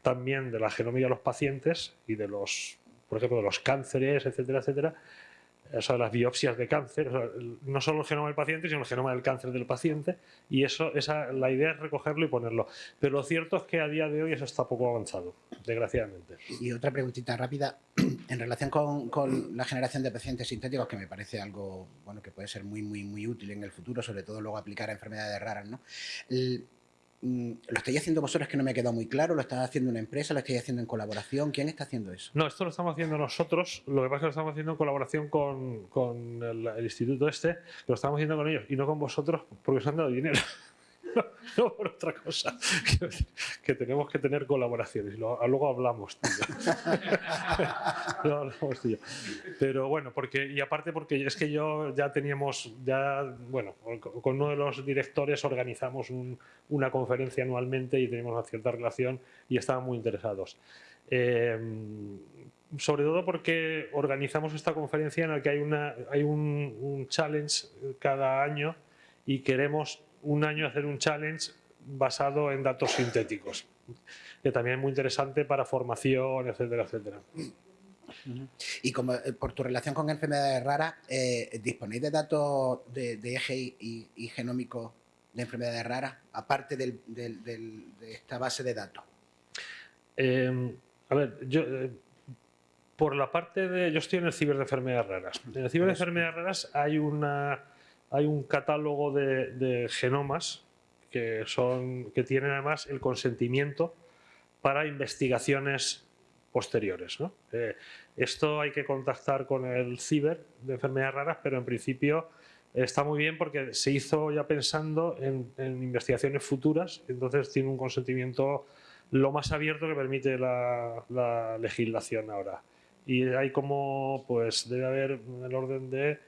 también de la genómica de los pacientes y de los, por ejemplo, de los cánceres, etcétera, etcétera, o sea, las biopsias de cáncer, no solo el genoma del paciente, sino el genoma del cáncer del paciente, y eso, esa, la idea es recogerlo y ponerlo. Pero lo cierto es que a día de hoy eso está poco avanzado, desgraciadamente. Y otra preguntita rápida, [CLEARS THROAT] en relación con, con, la generación de pacientes sintéticos, que me parece algo bueno que puede ser muy, muy, muy útil en el futuro, sobre todo luego aplicar a enfermedades raras, ¿no? ¿Lo estáis haciendo vosotros que no me ha quedado muy claro? ¿Lo está haciendo una empresa? ¿Lo estáis haciendo en colaboración? ¿Quién está haciendo eso? No, esto lo estamos haciendo nosotros. Lo que pasa es que lo estamos haciendo en colaboración con, con el, el, instituto este. Lo estamos haciendo con ellos y no con vosotros porque os han dado dinero. [LAUGHS] No, por otra cosa. Que, tenemos que tener colaboraciones. Luego, luego hablamos, tío. [LAUGHS] no, hablamos, tío. Pero bueno, porque, y aparte porque es que yo ya teníamos, ya, bueno, con uno de los directores organizamos un, una conferencia anualmente y tenemos una cierta relación y estaban muy interesados. Eh, sobre todo porque organizamos esta conferencia en la que hay, una, hay un, un challenge cada año y queremos un año hacer un challenge basado en datos sintéticos, que también es muy interesante para formación, etcétera, etcétera. Y como eh, por tu relación con enfermedades raras, eh, ¿disponéis de datos de, de eje y, y, genómico de enfermedades raras, aparte del, del, del, de esta base de datos? Eh, a ver, yo, eh, por la parte de... Yo estoy en el ciber de enfermedades raras. En el ciber de enfermedades raras hay una hay un catálogo de, de, genomas que, son, que tienen además el consentimiento para investigaciones posteriores. ¿no? Eh, esto hay que contactar con el ciber de enfermedades raras, pero en principio está muy bien porque se hizo ya pensando en, en investigaciones futuras, entonces tiene un consentimiento lo más abierto que permite la, la legislación ahora. Y hay como, pues debe haber en el orden de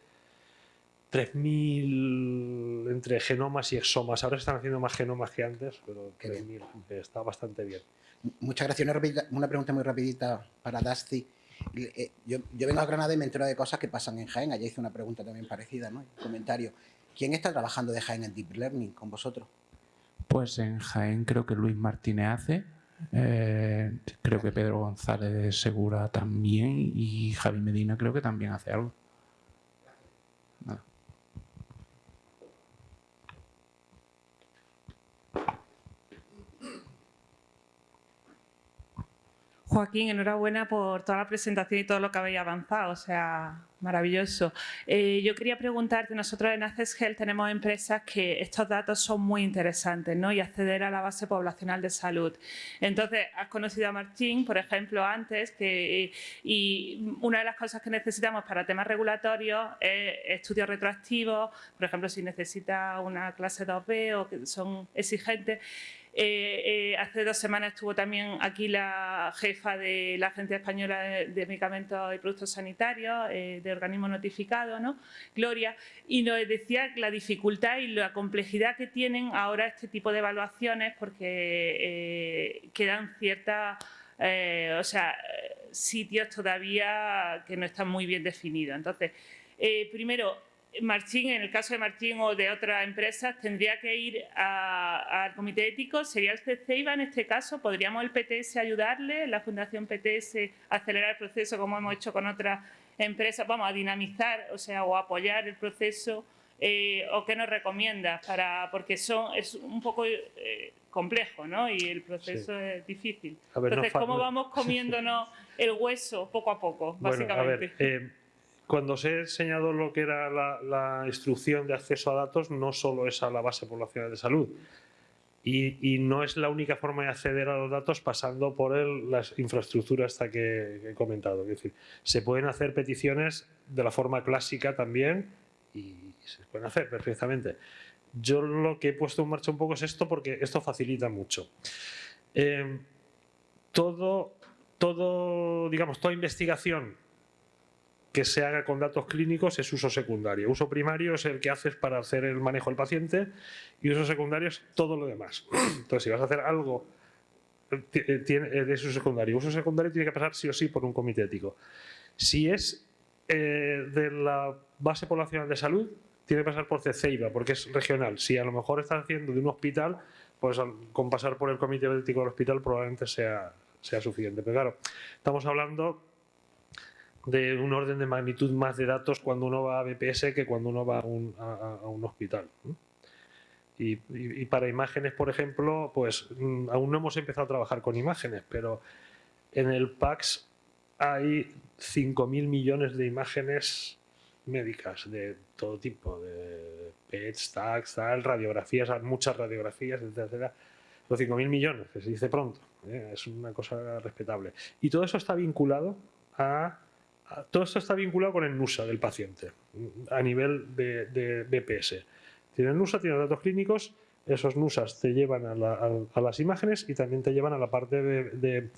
3.000 entre genomas y exomas. Ahora se están haciendo más genomas que antes, pero 3.000 está bastante bien. Muchas gracias. Una, una, pregunta muy rapidita para Dusty. Eh, yo, yo, vengo a Granada y me entero de cosas que pasan en Jaén. Allá hice una pregunta también parecida, ¿no? Un comentario. ¿Quién está trabajando de Jaén en Deep Learning con vosotros? Pues en Jaén creo que Luis Martínez hace. Eh, creo que Pedro González Segura también y Javi Medina creo que también hace algo. Joaquín, enhorabuena por toda la presentación y todo lo que habéis avanzado. O sea, Maravilloso. Eh, yo quería preguntarte, nosotros en Access Health tenemos empresas que estos datos son muy interesantes ¿no? y acceder a la base poblacional de salud. Entonces, has conocido a Martín, por ejemplo, antes, que, y una de las cosas que necesitamos para temas regulatorios es estudios retroactivos, por ejemplo, si necesita una clase 2B o que son exigentes. Eh, eh, hace dos semanas estuvo también aquí la jefa de la Agencia Española de, Medicamentos y Productos Sanitarios, eh, de organismo notificado, ¿no? Gloria, y nos decía la dificultad y la complejidad que tienen ahora este tipo de evaluaciones porque quedan ciertas, o sea, sitios todavía que no están muy bien definidos. Entonces, primero, Martín, en el caso de Martín o de otras empresas, tendría que ir al comité ético. ¿Sería el CCIVA en este caso? ¿Podríamos el PTS ayudarle, la Fundación PTS, a acelerar el proceso como hemos hecho con otras empresas? Vamos a dinamizar, o sea, o apoyar el proceso. Eh, ¿O qué nos recomiendas? Para, porque son, es un poco eh, complejo, ¿no? Y el proceso es difícil. Entonces, ¿cómo vamos [LAUGHS] comiéndonos el hueso poco a poco, básicamente? Eh, cuando os he enseñado lo que era la, instrucción de acceso a datos, no solo es a la base poblacional de salud. Y, no es la única forma de acceder a los datos pasando por las infraestructuras esta que, he comentado. Es decir, se pueden hacer peticiones de la forma clásica también y se pueden hacer perfectamente. Yo lo que he puesto en marcha un poco es esto porque esto facilita mucho. Eh, todo, todo, digamos, toda investigación que se haga con datos clínicos es uso secundario. Uso primario es el que haces para hacer el manejo del paciente y uso secundario es todo lo demás. [CLEARS THROAT] Entonces, si vas a hacer algo eh, eh, eh, de uso secundario, uso secundario tiene que pasar sí o sí por un comité ético. Si es de la base poblacional de salud, tiene que pasar por CECEIVA, porque es regional. Si a lo mejor estás haciendo de un hospital, pues con pasar por el comité ético del hospital probablemente sea, sea suficiente. Pero claro, estamos hablando de un orden de magnitud más de datos cuando uno va a BPS que cuando uno va a un, a, un hospital. Y, para imágenes, por ejemplo, pues mm, aún no hemos empezado a trabajar con imágenes, pero en el PAX hay 5.000 millones de imágenes médicas de todo tipo, de PETs, TACs, tal, radiografías, muchas radiografías, etc. Los 5.000 millones, que se dice pronto, ¿eh? es una cosa respetable. Y todo eso está vinculado a todo esto está vinculado con el NUSA del paciente a nivel de, BPS. Tiene el NUSA, tiene datos clínicos, esos NUSAs te llevan a, las imágenes y también te llevan a la parte de,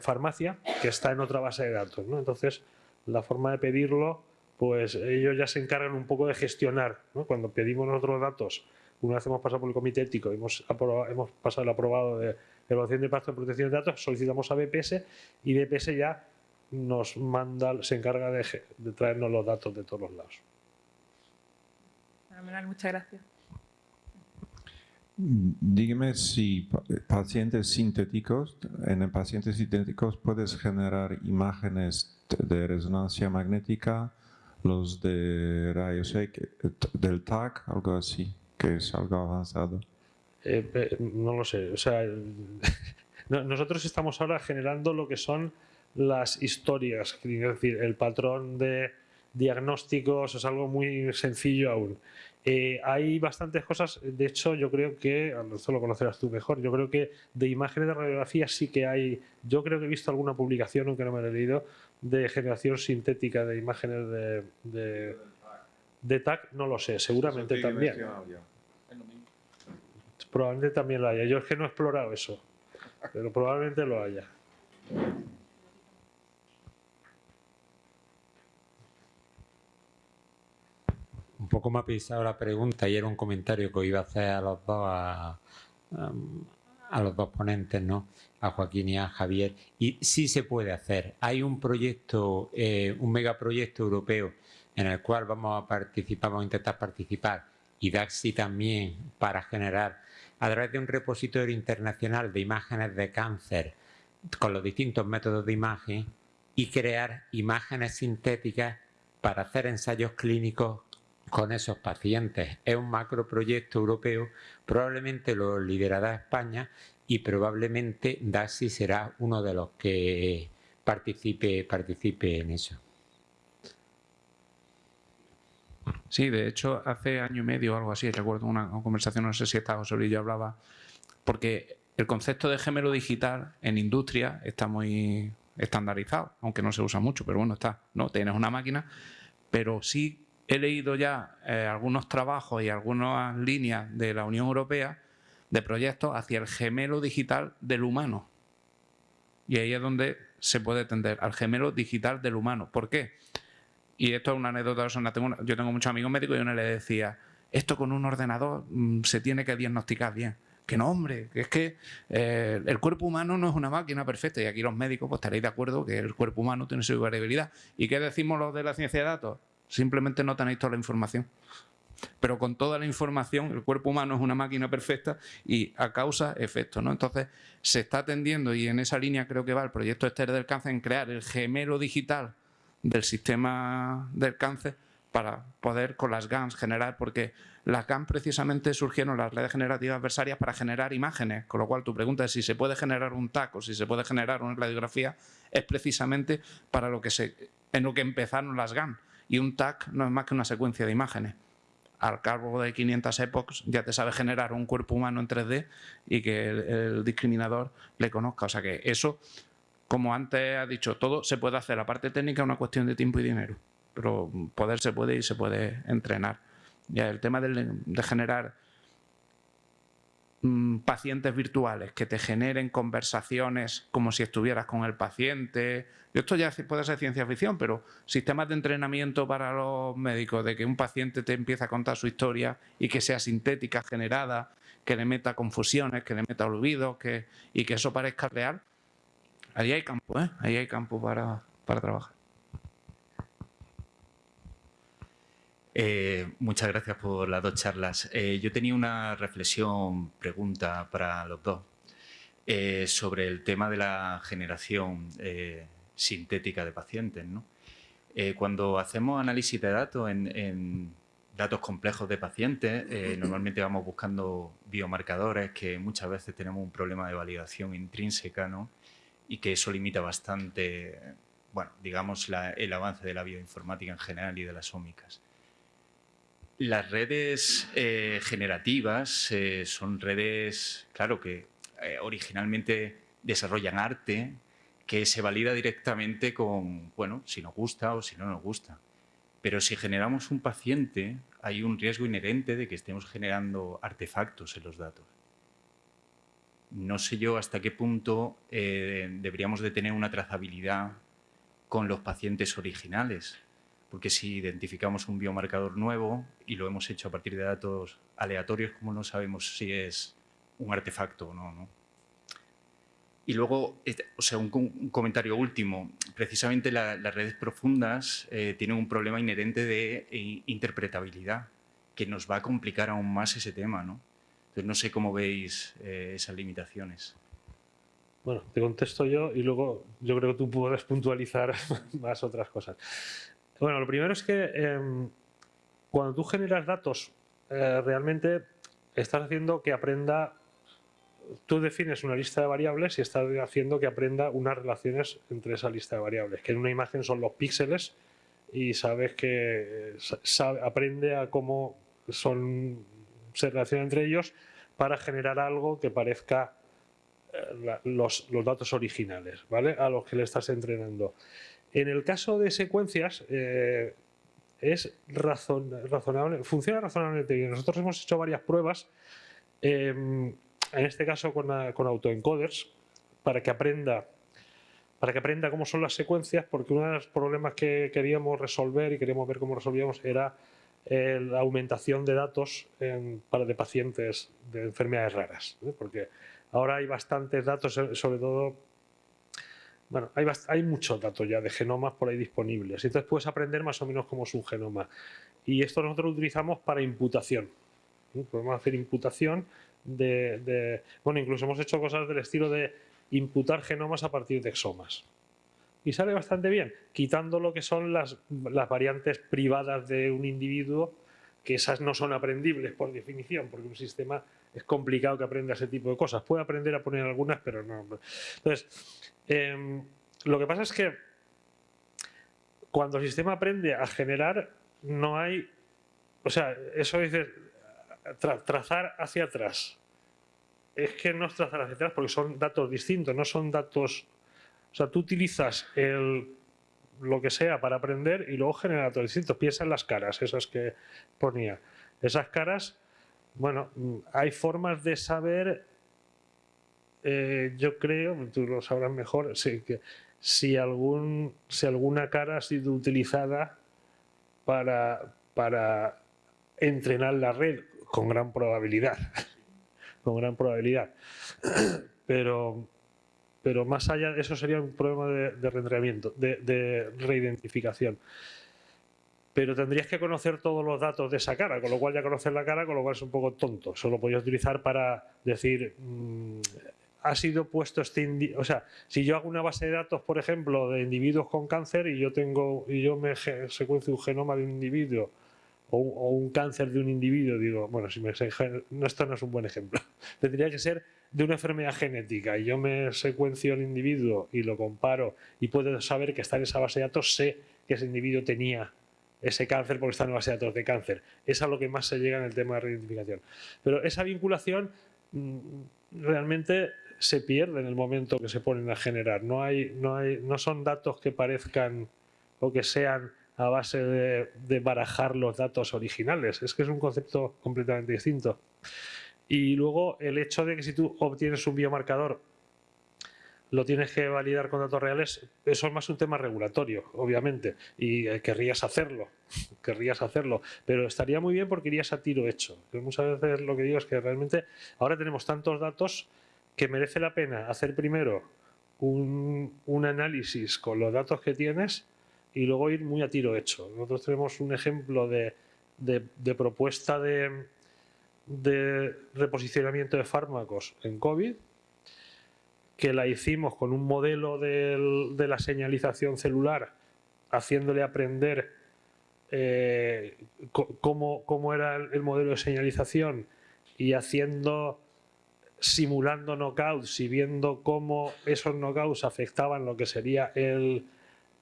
farmacia que está en otra base de datos. Entonces, la forma de pedirlo, pues ellos ya se encargan un poco de gestionar. Cuando pedimos nosotros datos, una vez hemos pasado por el comité ético, hemos, hemos pasado el aprobado de evaluación de impacto de protección de datos, solicitamos a BPS y BPS ya nos manda, se encarga de, traernos los datos de todos los lados. muchas gracias. Dígame si pacientes sintéticos, en pacientes sintéticos puedes generar imágenes de resonancia magnética, los de rayos X, del TAC, algo así, que es algo avanzado. Eh, eh, no lo sé, o sea, [LAUGHS] nosotros estamos ahora generando lo que son las historias, es decir, el patrón de diagnósticos es algo muy sencillo aún. Eh, hay bastantes cosas, de hecho yo creo que, esto lo conocerás tú mejor, yo creo que de imágenes de radiografía sí que hay, yo creo que he visto alguna publicación, aunque no me la he leído, de generación sintética de imágenes de, de, de TAC, no lo sé, seguramente también. Probablemente también lo haya, yo es que no he explorado eso, pero probablemente lo haya. Poco me ha pisado la pregunta y era un comentario que iba a hacer a los dos, a, los dos ponentes, ¿no? a Joaquín y a Javier. Y sí se puede hacer. Hay un proyecto, eh, un megaproyecto europeo en el cual vamos a participar, vamos a intentar participar, y DAXI también, para generar, a través de un repositorio internacional de imágenes de cáncer, con los distintos métodos de imagen, y crear imágenes sintéticas para hacer ensayos clínicos con esos pacientes. Es un macroproyecto europeo, probablemente lo liderará España y probablemente DASI será uno de los que participe, participe en eso. Sí, de hecho, hace año y medio o algo así, recuerdo una conversación, no sé si estaba Luis, yo hablaba, porque el concepto de gemelo digital en industria está muy estandarizado, aunque no se usa mucho, pero bueno, está, ¿no? Tienes una máquina, pero sí he leído ya eh, algunos trabajos y algunas líneas de la Unión Europea de proyectos hacia el gemelo digital del humano. Y ahí es donde se puede tender al gemelo digital del humano. ¿Por qué? Y esto es una anécdota Yo tengo muchos amigos médicos y uno le decía, esto con un ordenador mm, se tiene que diagnosticar bien. Que no, hombre, es que eh, el cuerpo humano no es una máquina perfecta y aquí los médicos pues estaréis de acuerdo que el cuerpo humano tiene su variabilidad. ¿Y qué decimos los de la ciencia de datos? Simplemente no tenéis toda la información. Pero con toda la información, el cuerpo humano es una máquina perfecta y a causa efecto. ¿no? Entonces, se está atendiendo y en esa línea creo que va el proyecto Esther del Cáncer en crear el gemelo digital del sistema del cáncer para poder con las GANs generar, porque las GANs precisamente surgieron las redes generativas adversarias para generar imágenes, con lo cual tu pregunta es si se puede generar un TAC o si se puede generar una radiografía, es precisamente para lo que se, en lo que empezaron las GAN. Y un TAC no es más que una secuencia de imágenes. Al cabo de 500 epochs ya te sabe generar un cuerpo humano en 3D y que el, discriminador le conozca. O sea que eso, como antes ha dicho, todo se puede hacer. La parte técnica es una cuestión de tiempo y dinero pero poder se puede y se puede entrenar. Ya el tema de, generar pacientes virtuales que te generen conversaciones como si estuvieras con el paciente. Esto ya puede ser ciencia ficción, pero sistemas de entrenamiento para los médicos, de que un paciente te empiece a contar su historia y que sea sintética, generada, que le meta confusiones, que le meta olvidos que, y que eso parezca real. Ahí hay campo, ¿eh? Ahí hay campo para trabajar. Eh, muchas gracias por las dos charlas. Eh, yo tenía una reflexión, pregunta para los dos, eh, sobre el tema de la generación sintética de pacientes. cuando hacemos análisis de datos en, datos complejos de pacientes, normalmente vamos buscando biomarcadores que muchas veces tenemos un problema de validación intrínseca ¿no? y que eso limita bastante, bueno, digamos, el avance de la bioinformática en general y de las ómicas. Las redes eh, generativas eh, son redes, claro, que eh, originalmente desarrollan arte que se valida directamente con, bueno, si nos gusta o si no nos gusta. Pero si generamos un paciente, hay un riesgo inherente de que estemos generando artefactos en los datos. No sé yo hasta qué punto deberíamos de tener una trazabilidad con los pacientes originales porque si identificamos un biomarcador nuevo y lo hemos hecho a partir de datos aleatorios, ¿cómo no sabemos si es un artefacto o no? Y luego, o sea, un, comentario último. Precisamente las redes profundas eh, tienen un problema inherente de eh, interpretabilidad, que nos va a complicar aún más ese tema, ¿no? Entonces, no sé cómo veis eh, esas limitaciones. Bueno, te contesto yo y luego yo creo que tú puedes puntualizar [LAUGHS] más otras cosas. Bueno, lo primero es que em, cuando tú generas datos, eh, realmente estás haciendo que aprenda, tú defines una lista de variables y estás haciendo que aprenda unas relaciones entre esa lista de variables, que en una imagen son los píxeles y sabes que aprende a cómo son, se relacionan entre ellos para generar algo que parezca eh, los, los, datos originales, ¿vale? A los que le estás entrenando. En el caso de secuencias, eh, es razonable, funciona razonablemente bien. Nosotros hemos hecho varias pruebas, em, en este caso con, autoencoders, para que aprenda para que aprenda cómo son las secuencias, porque uno de los problemas que queríamos resolver y queríamos ver cómo resolvíamos era eh, la aumentación de datos para de pacientes de enfermedades raras, porque ahora hay bastantes datos, sobre todo bueno, hay, hay muchos datos ya de genomas por ahí disponibles. Entonces puedes aprender más o menos cómo es un genoma. Y esto nosotros lo utilizamos para imputación. Podemos hacer imputación de, Bueno, incluso hemos hecho cosas del estilo de imputar genomas a partir de exomas. Y sale bastante bien, quitando lo que son las, las variantes privadas de un individuo, que esas no son aprendibles por definición, porque un sistema es complicado que aprenda ese tipo de cosas. Puede aprender a poner algunas, pero no. Entonces, em, lo que pasa es que cuando el sistema aprende a generar, no hay o sea, eso dice trazar hacia atrás. Es que no es trazar hacia atrás porque son datos distintos, no son datos... O sea, tú utilizas lo que sea para aprender y luego genera datos distintos. Piensa en las caras, esas que ponía. Esas caras, bueno, hay formas de saber, eh, yo creo, tú lo sabrás mejor, si, algún, si alguna cara ha sido utilizada para, entrenar la red, con gran probabilidad, [LAUGHS] con gran probabilidad. [CLEARS THROAT] Pero, más allá eso sería un problema de, de de, reidentificación. Pero tendrías que conocer todos los datos de esa cara, con lo cual ya conocer la cara, con lo cual es un poco tonto. Solo podías utilizar para decir, mm, ha sido puesto este o sea, si yo hago una base de datos, por ejemplo, de individuos con cáncer y yo tengo y yo me secuencio un genoma de un individuo o un, cáncer de un individuo, digo, bueno, si me no, esto no es un buen ejemplo. [LAUGHS] Tendría que ser de una enfermedad genética y yo me secuencio el individuo y lo comparo y puedo saber que está en esa base de datos, sé que ese individuo tenía ese cáncer porque está en la base de datos de cáncer. Es a lo que más se llega en el tema de reidentificación. Pero esa vinculación mm, realmente se pierde en el momento que se ponen a generar. No, hay, no, hay, no son datos que parezcan o que sean a base de, barajar los datos originales. Es que es un concepto completamente distinto. Y luego el hecho de que si tú obtienes un biomarcador lo tienes que validar con datos reales, eso es más un tema regulatorio, obviamente, y eh, querrías hacerlo, [LAUGHS] querrías hacerlo, pero estaría muy bien porque irías a tiro hecho. muchas veces lo que digo es que realmente ahora tenemos tantos datos que merece la pena hacer primero un, un análisis con los datos que tienes y luego ir muy a tiro hecho. Nosotros tenemos un ejemplo de, propuesta de, reposicionamiento de fármacos en COVID que la hicimos con un modelo de la señalización celular haciéndole aprender eh, cómo, era el, modelo de señalización y haciendo simulando knockouts y viendo cómo esos knockouts afectaban lo que sería el,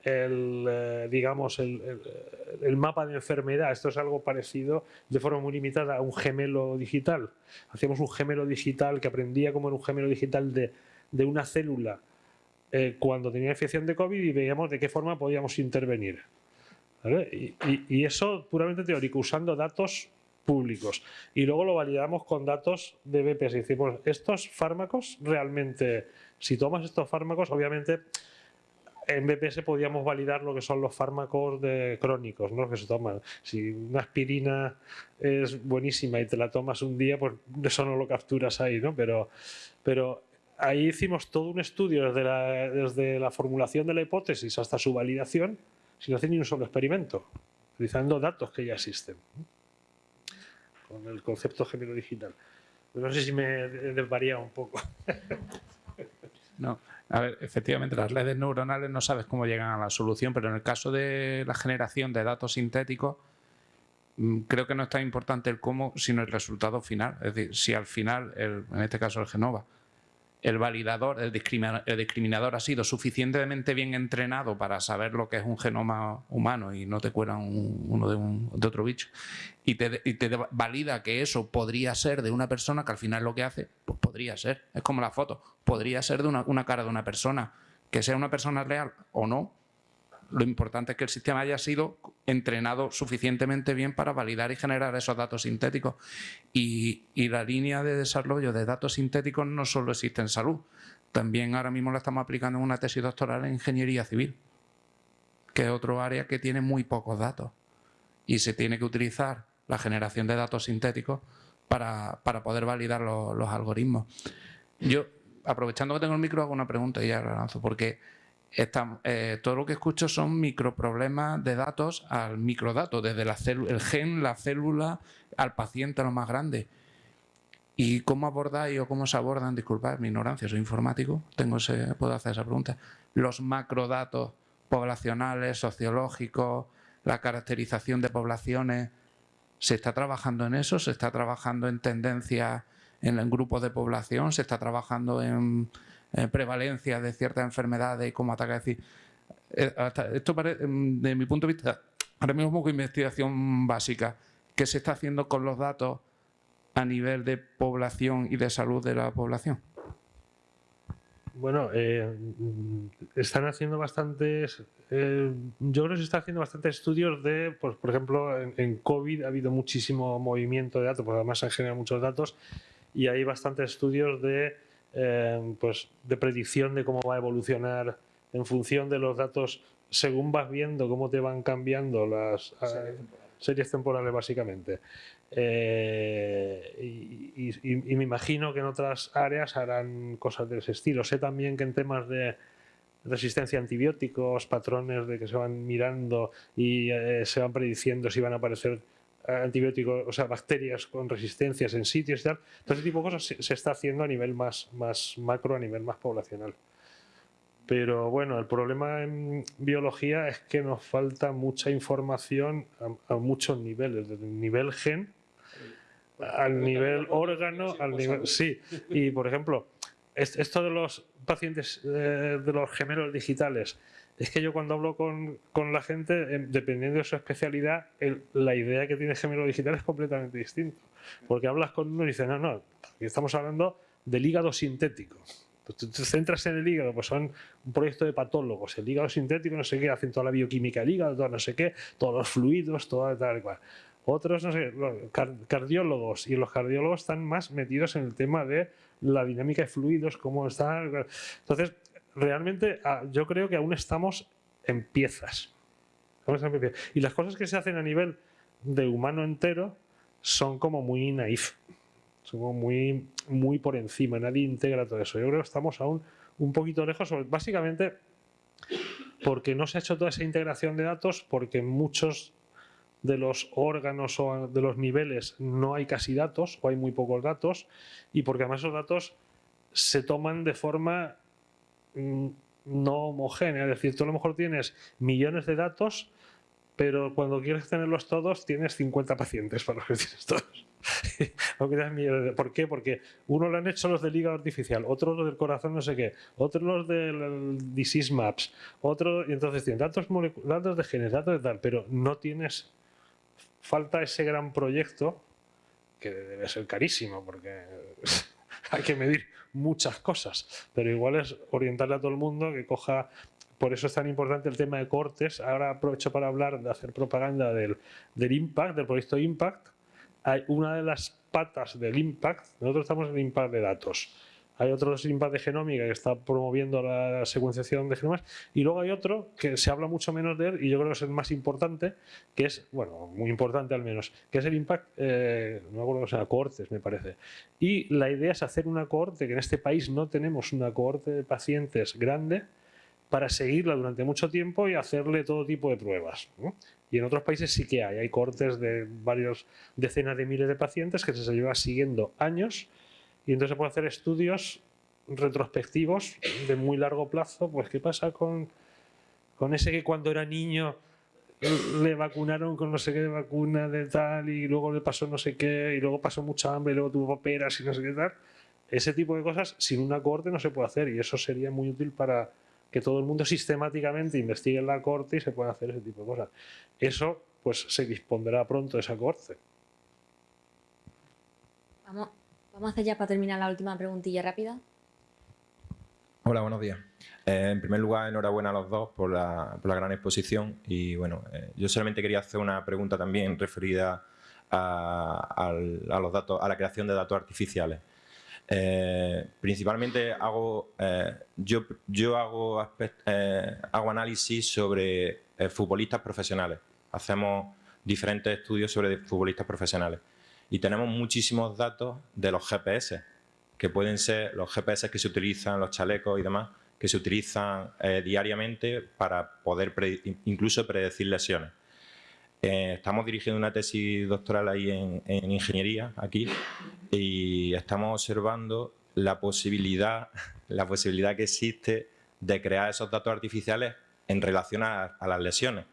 eh, digamos, el, mapa de enfermedad. Esto es algo parecido de forma muy limitada a un gemelo digital. Hacíamos un gemelo digital que aprendía como era un gemelo digital de, una célula eh, cuando tenía infección de COVID y veíamos de qué forma podíamos intervenir. Y, eso puramente teórico, usando datos públicos. Y luego lo validamos con datos de BPS. Decimos, estos fármacos realmente, si tomas estos fármacos, obviamente en BPS podíamos validar lo que son los fármacos de crónicos ¿no? que se toman. Si una aspirina es buenísima y te la tomas un día, pues eso no lo capturas ahí, ¿no? Pero, pero ahí hicimos todo un estudio desde la, desde la formulación de la hipótesis hasta su validación sin hacer ni un solo experimento, utilizando datos que ya existen. Con el concepto género digital. No sé si me desvaría un poco. [LAUGHS] No, a ver, efectivamente, las redes neuronales no sabes cómo llegan a la solución, pero en el caso de la generación de datos sintéticos, mm, creo que no es tan importante el cómo, sino el resultado final. Es decir, si al final, en este caso el Genova, el validador, el discriminador, ha sido suficientemente bien entrenado para saber lo que es un genoma humano y no te cuelan uno de, otro bicho, y te, valida que eso podría ser de una persona que al final lo que hace, pues podría ser, es como la foto, podría ser de una cara de una persona, que sea una persona real o no, lo importante es que el sistema haya sido entrenado suficientemente bien para validar y generar esos datos sintéticos. Y, la línea de desarrollo de datos sintéticos no solo existe en salud, también ahora mismo la estamos aplicando en una tesis doctoral en ingeniería civil, que es otro área que tiene muy pocos datos. Y se tiene que utilizar la generación de datos sintéticos para, poder validar los, algoritmos. Yo, aprovechando que tengo el micro, hago una pregunta y ya la lanzo, porque eh, todo lo que escucho son microproblemas de datos al microdato, desde la el gen, la célula, al paciente, lo más grande. ¿Y cómo abordáis o cómo se abordan, disculpad mi ignorancia, soy informático, tengo ese, puedo hacer esa pregunta, los macrodatos poblacionales, sociológicos, la caracterización de poblaciones, ¿se está trabajando en eso? ¿Se está trabajando en tendencias en el grupo de población? ¿Se está trabajando en eh, prevalencia de ciertas enfermedades y cómo ataca. Es decir, eh, esto de mi punto de vista, ahora mismo es investigación básica. ¿qué se está haciendo con los datos a nivel de población y de salud de la población? Bueno, eh, están haciendo bastantes, eh, yo creo que se están haciendo bastantes estudios de, pues, por ejemplo, en, en, COVID ha habido muchísimo movimiento de datos, porque además se han generado muchos datos y hay bastantes estudios de, eh, pues, de predicción de cómo va a evolucionar en función de los datos, según vas viendo cómo te van cambiando las series temporales, series temporales básicamente. Eh, y, y, y, me imagino que en otras áreas harán cosas de ese estilo. Sé también que en temas de resistencia a antibióticos, patrones de que se van mirando y eh, se van prediciendo si van a aparecer antibióticos, o sea, bacterias con resistencias en sitios y tal. Todo ese tipo de cosas se, se está haciendo a nivel más, más macro, a nivel más poblacional. Pero bueno, el problema en biología es que nos falta mucha información a, a muchos niveles, desde el nivel gen al nivel órgano, al nivel... Sí, y por ejemplo, esto de los pacientes eh, de los gemelos digitales, es que yo cuando hablo con, con la gente, eh, dependiendo de su especialidad, la idea que tiene gemelo digital es completamente distinta. Porque hablas con uno y dices, no, no, estamos hablando del hígado sintético. Pues tú te centras en el hígado, pues son un proyecto de patólogos, el hígado sintético, no sé qué, hacen toda la bioquímica del hígado, todo no sé qué, todos los fluidos, todo tal y cual otros, no sé, cardiólogos, y los cardiólogos están más metidos en el tema de la dinámica de fluidos, cómo está. Entonces, realmente ah, yo creo que aún estamos en piezas. Y las cosas que se hacen a nivel de humano entero son como muy naif, son como muy, muy por encima, nadie integra todo eso. Yo creo que estamos aún un poquito lejos, básicamente porque no se ha hecho toda esa integración de datos, porque muchos de los órganos o de los niveles no hay casi datos o hay muy pocos datos y porque además esos datos se toman de forma no homogénea, es decir, tú a lo mejor tienes millones de datos pero cuando quieres tenerlos todos tienes 50 pacientes para los que tienes todos. [LAUGHS] ¿Por qué? Porque uno lo han hecho los del hígado artificial, otros los del corazón no sé qué, otros los del disease maps, otro y entonces tienes datos, datos de genes, datos de tal, pero no tienes falta ese gran proyecto que debe ser carísimo porque [LAUGHS] hay que medir muchas cosas, pero igual es orientarle a todo el mundo que coja por eso es tan importante el tema de cortes. Ahora aprovecho para hablar de hacer propaganda del, del Impact, del proyecto Impact. Hay una de las patas del Impact, nosotros estamos en Impact de datos. Hay otro Impact de genómica que está promoviendo la secuenciación de genomas y luego hay otro que se habla mucho menos de él y yo creo que es el más importante, que es, bueno, muy importante al menos, que es el Impact, eh, no me acuerdo que sea, cohortes me parece. Y la idea es hacer una cohorte, que en este país no tenemos una cohorte de pacientes grande, para seguirla durante mucho tiempo y hacerle todo tipo de pruebas. ¿no? Y en otros países sí que hay, hay cortes de varios decenas de miles de pacientes que se lleva siguiendo años y entonces se puede hacer estudios retrospectivos de muy largo plazo, pues qué pasa con, con ese que cuando era niño le vacunaron con no sé qué vacuna de tal y luego le pasó no sé qué y luego pasó mucha hambre y luego tuvo peras y no sé qué tal. Ese tipo de cosas sin una corte no se puede hacer y eso sería muy útil para que todo el mundo sistemáticamente investigue en la corte y se pueda hacer ese tipo de cosas. Eso pues se dispondrá pronto de esa corte. Vamos, vamos a hacer ya para terminar la última preguntilla rápida. Hola, buenos días. Eh, en primer lugar, enhorabuena a los dos por la, gran exposición y bueno, eh, yo solamente quería hacer una pregunta también referida a, los datos, a la creación de datos artificiales. Eh, principalmente hago, yo, hago, análisis sobre futbolistas profesionales. Hacemos diferentes estudios sobre futbolistas profesionales. Y tenemos muchísimos datos de los GPS, que pueden ser los GPS que se utilizan, los chalecos y demás, que se utilizan diariamente para poder incluso predecir lesiones. Eh, estamos dirigiendo una tesis doctoral ahí en, en, ingeniería, aquí, y estamos observando la posibilidad, [LAUGHS] la posibilidad que existe de crear esos datos artificiales en relación a, a las lesiones.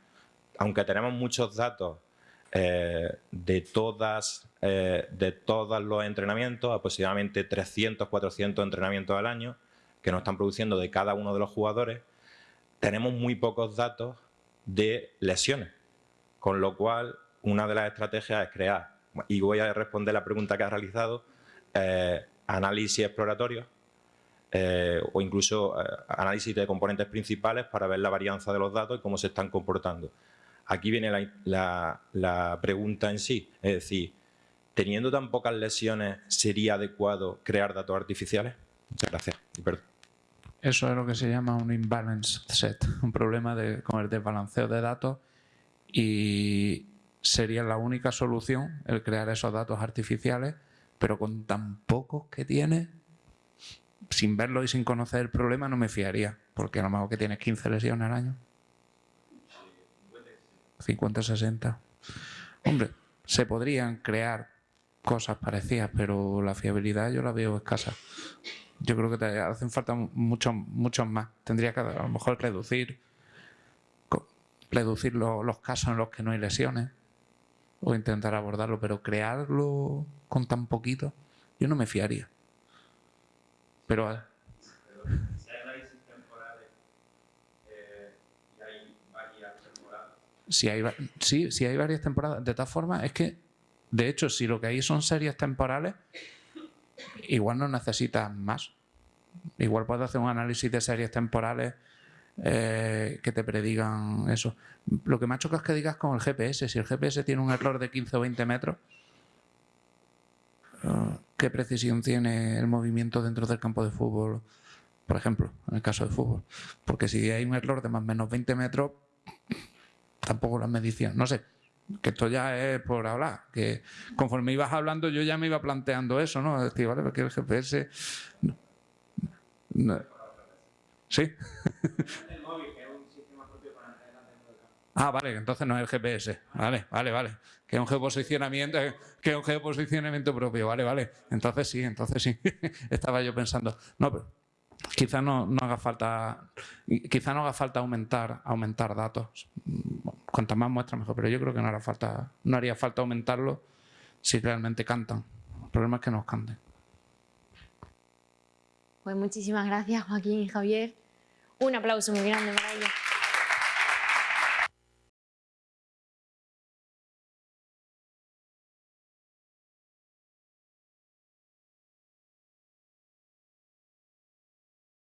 Aunque tenemos muchos datos eh, de, todas, eh, de todos los entrenamientos, aproximadamente 300, 400 entrenamientos al año, que nos están produciendo de cada uno de los jugadores, tenemos muy pocos datos de lesiones. Con lo cual, una de las estrategias es crear, y voy a responder la pregunta que has realizado, eh, análisis exploratorios eh, o incluso análisis de componentes principales para ver la varianza de los datos y cómo se están comportando. Aquí viene la, pregunta en sí, es decir, teniendo tan pocas lesiones, ¿sería adecuado crear datos artificiales? Muchas gracias. Eso es lo que se llama un imbalance set, un problema con el desbalanceo de datos y sería la única solución el crear esos datos artificiales, pero con tan pocos que tiene, sin verlo y sin conocer el problema no me fiaría, porque a lo mejor que tienes 15 lesiones al año. 50, 60. Hombre, se podrían crear cosas parecidas, pero la fiabilidad yo la veo escasa. Yo creo que te hacen falta muchos más. Tendría que a lo mejor reducir reducir los casos en los que no hay lesiones o intentar abordarlo, pero crearlo con tan poquito, yo no me fiaría. Pero si hay, si hay varias temporadas. De tal forma, es que, de hecho, si lo que hay son series temporales, igual no necesitas más. Igual puedes hacer un análisis de series temporales eh, que te predigan eso. Lo que me ha chocado es que digas con el GPS. Si el GPS tiene un error de 15 o 20 metros, eh, ¿qué precisión tiene el movimiento dentro del campo de fútbol? Por ejemplo, en el caso de fútbol. Porque si hay un error de más o menos 20 metros, tampoco las mediciones, no sé, que esto ya es por hablar, que conforme ibas hablando yo ya me iba planteando eso, ¿no? Decir, vale, porque el GPS... ¿Sí? [LAUGHS] Ah, vale, entonces no es el GPS. Vale, vale, vale. Que es un geoposicionamiento, que es un geoposicionamiento propio, vale, vale. Entonces sí, entonces sí. [LAUGHS] Estaba yo pensando. No, pero quizá no, no haga falta quizá no haga falta aumentar aumentar datos cuantas más muestras mejor. Pero yo creo que no haría falta aumentarlo si realmente cantan. El problema es que nos canten. Pues muchísimas gracias Joaquín y Javier. Un aplauso muy grande para ellos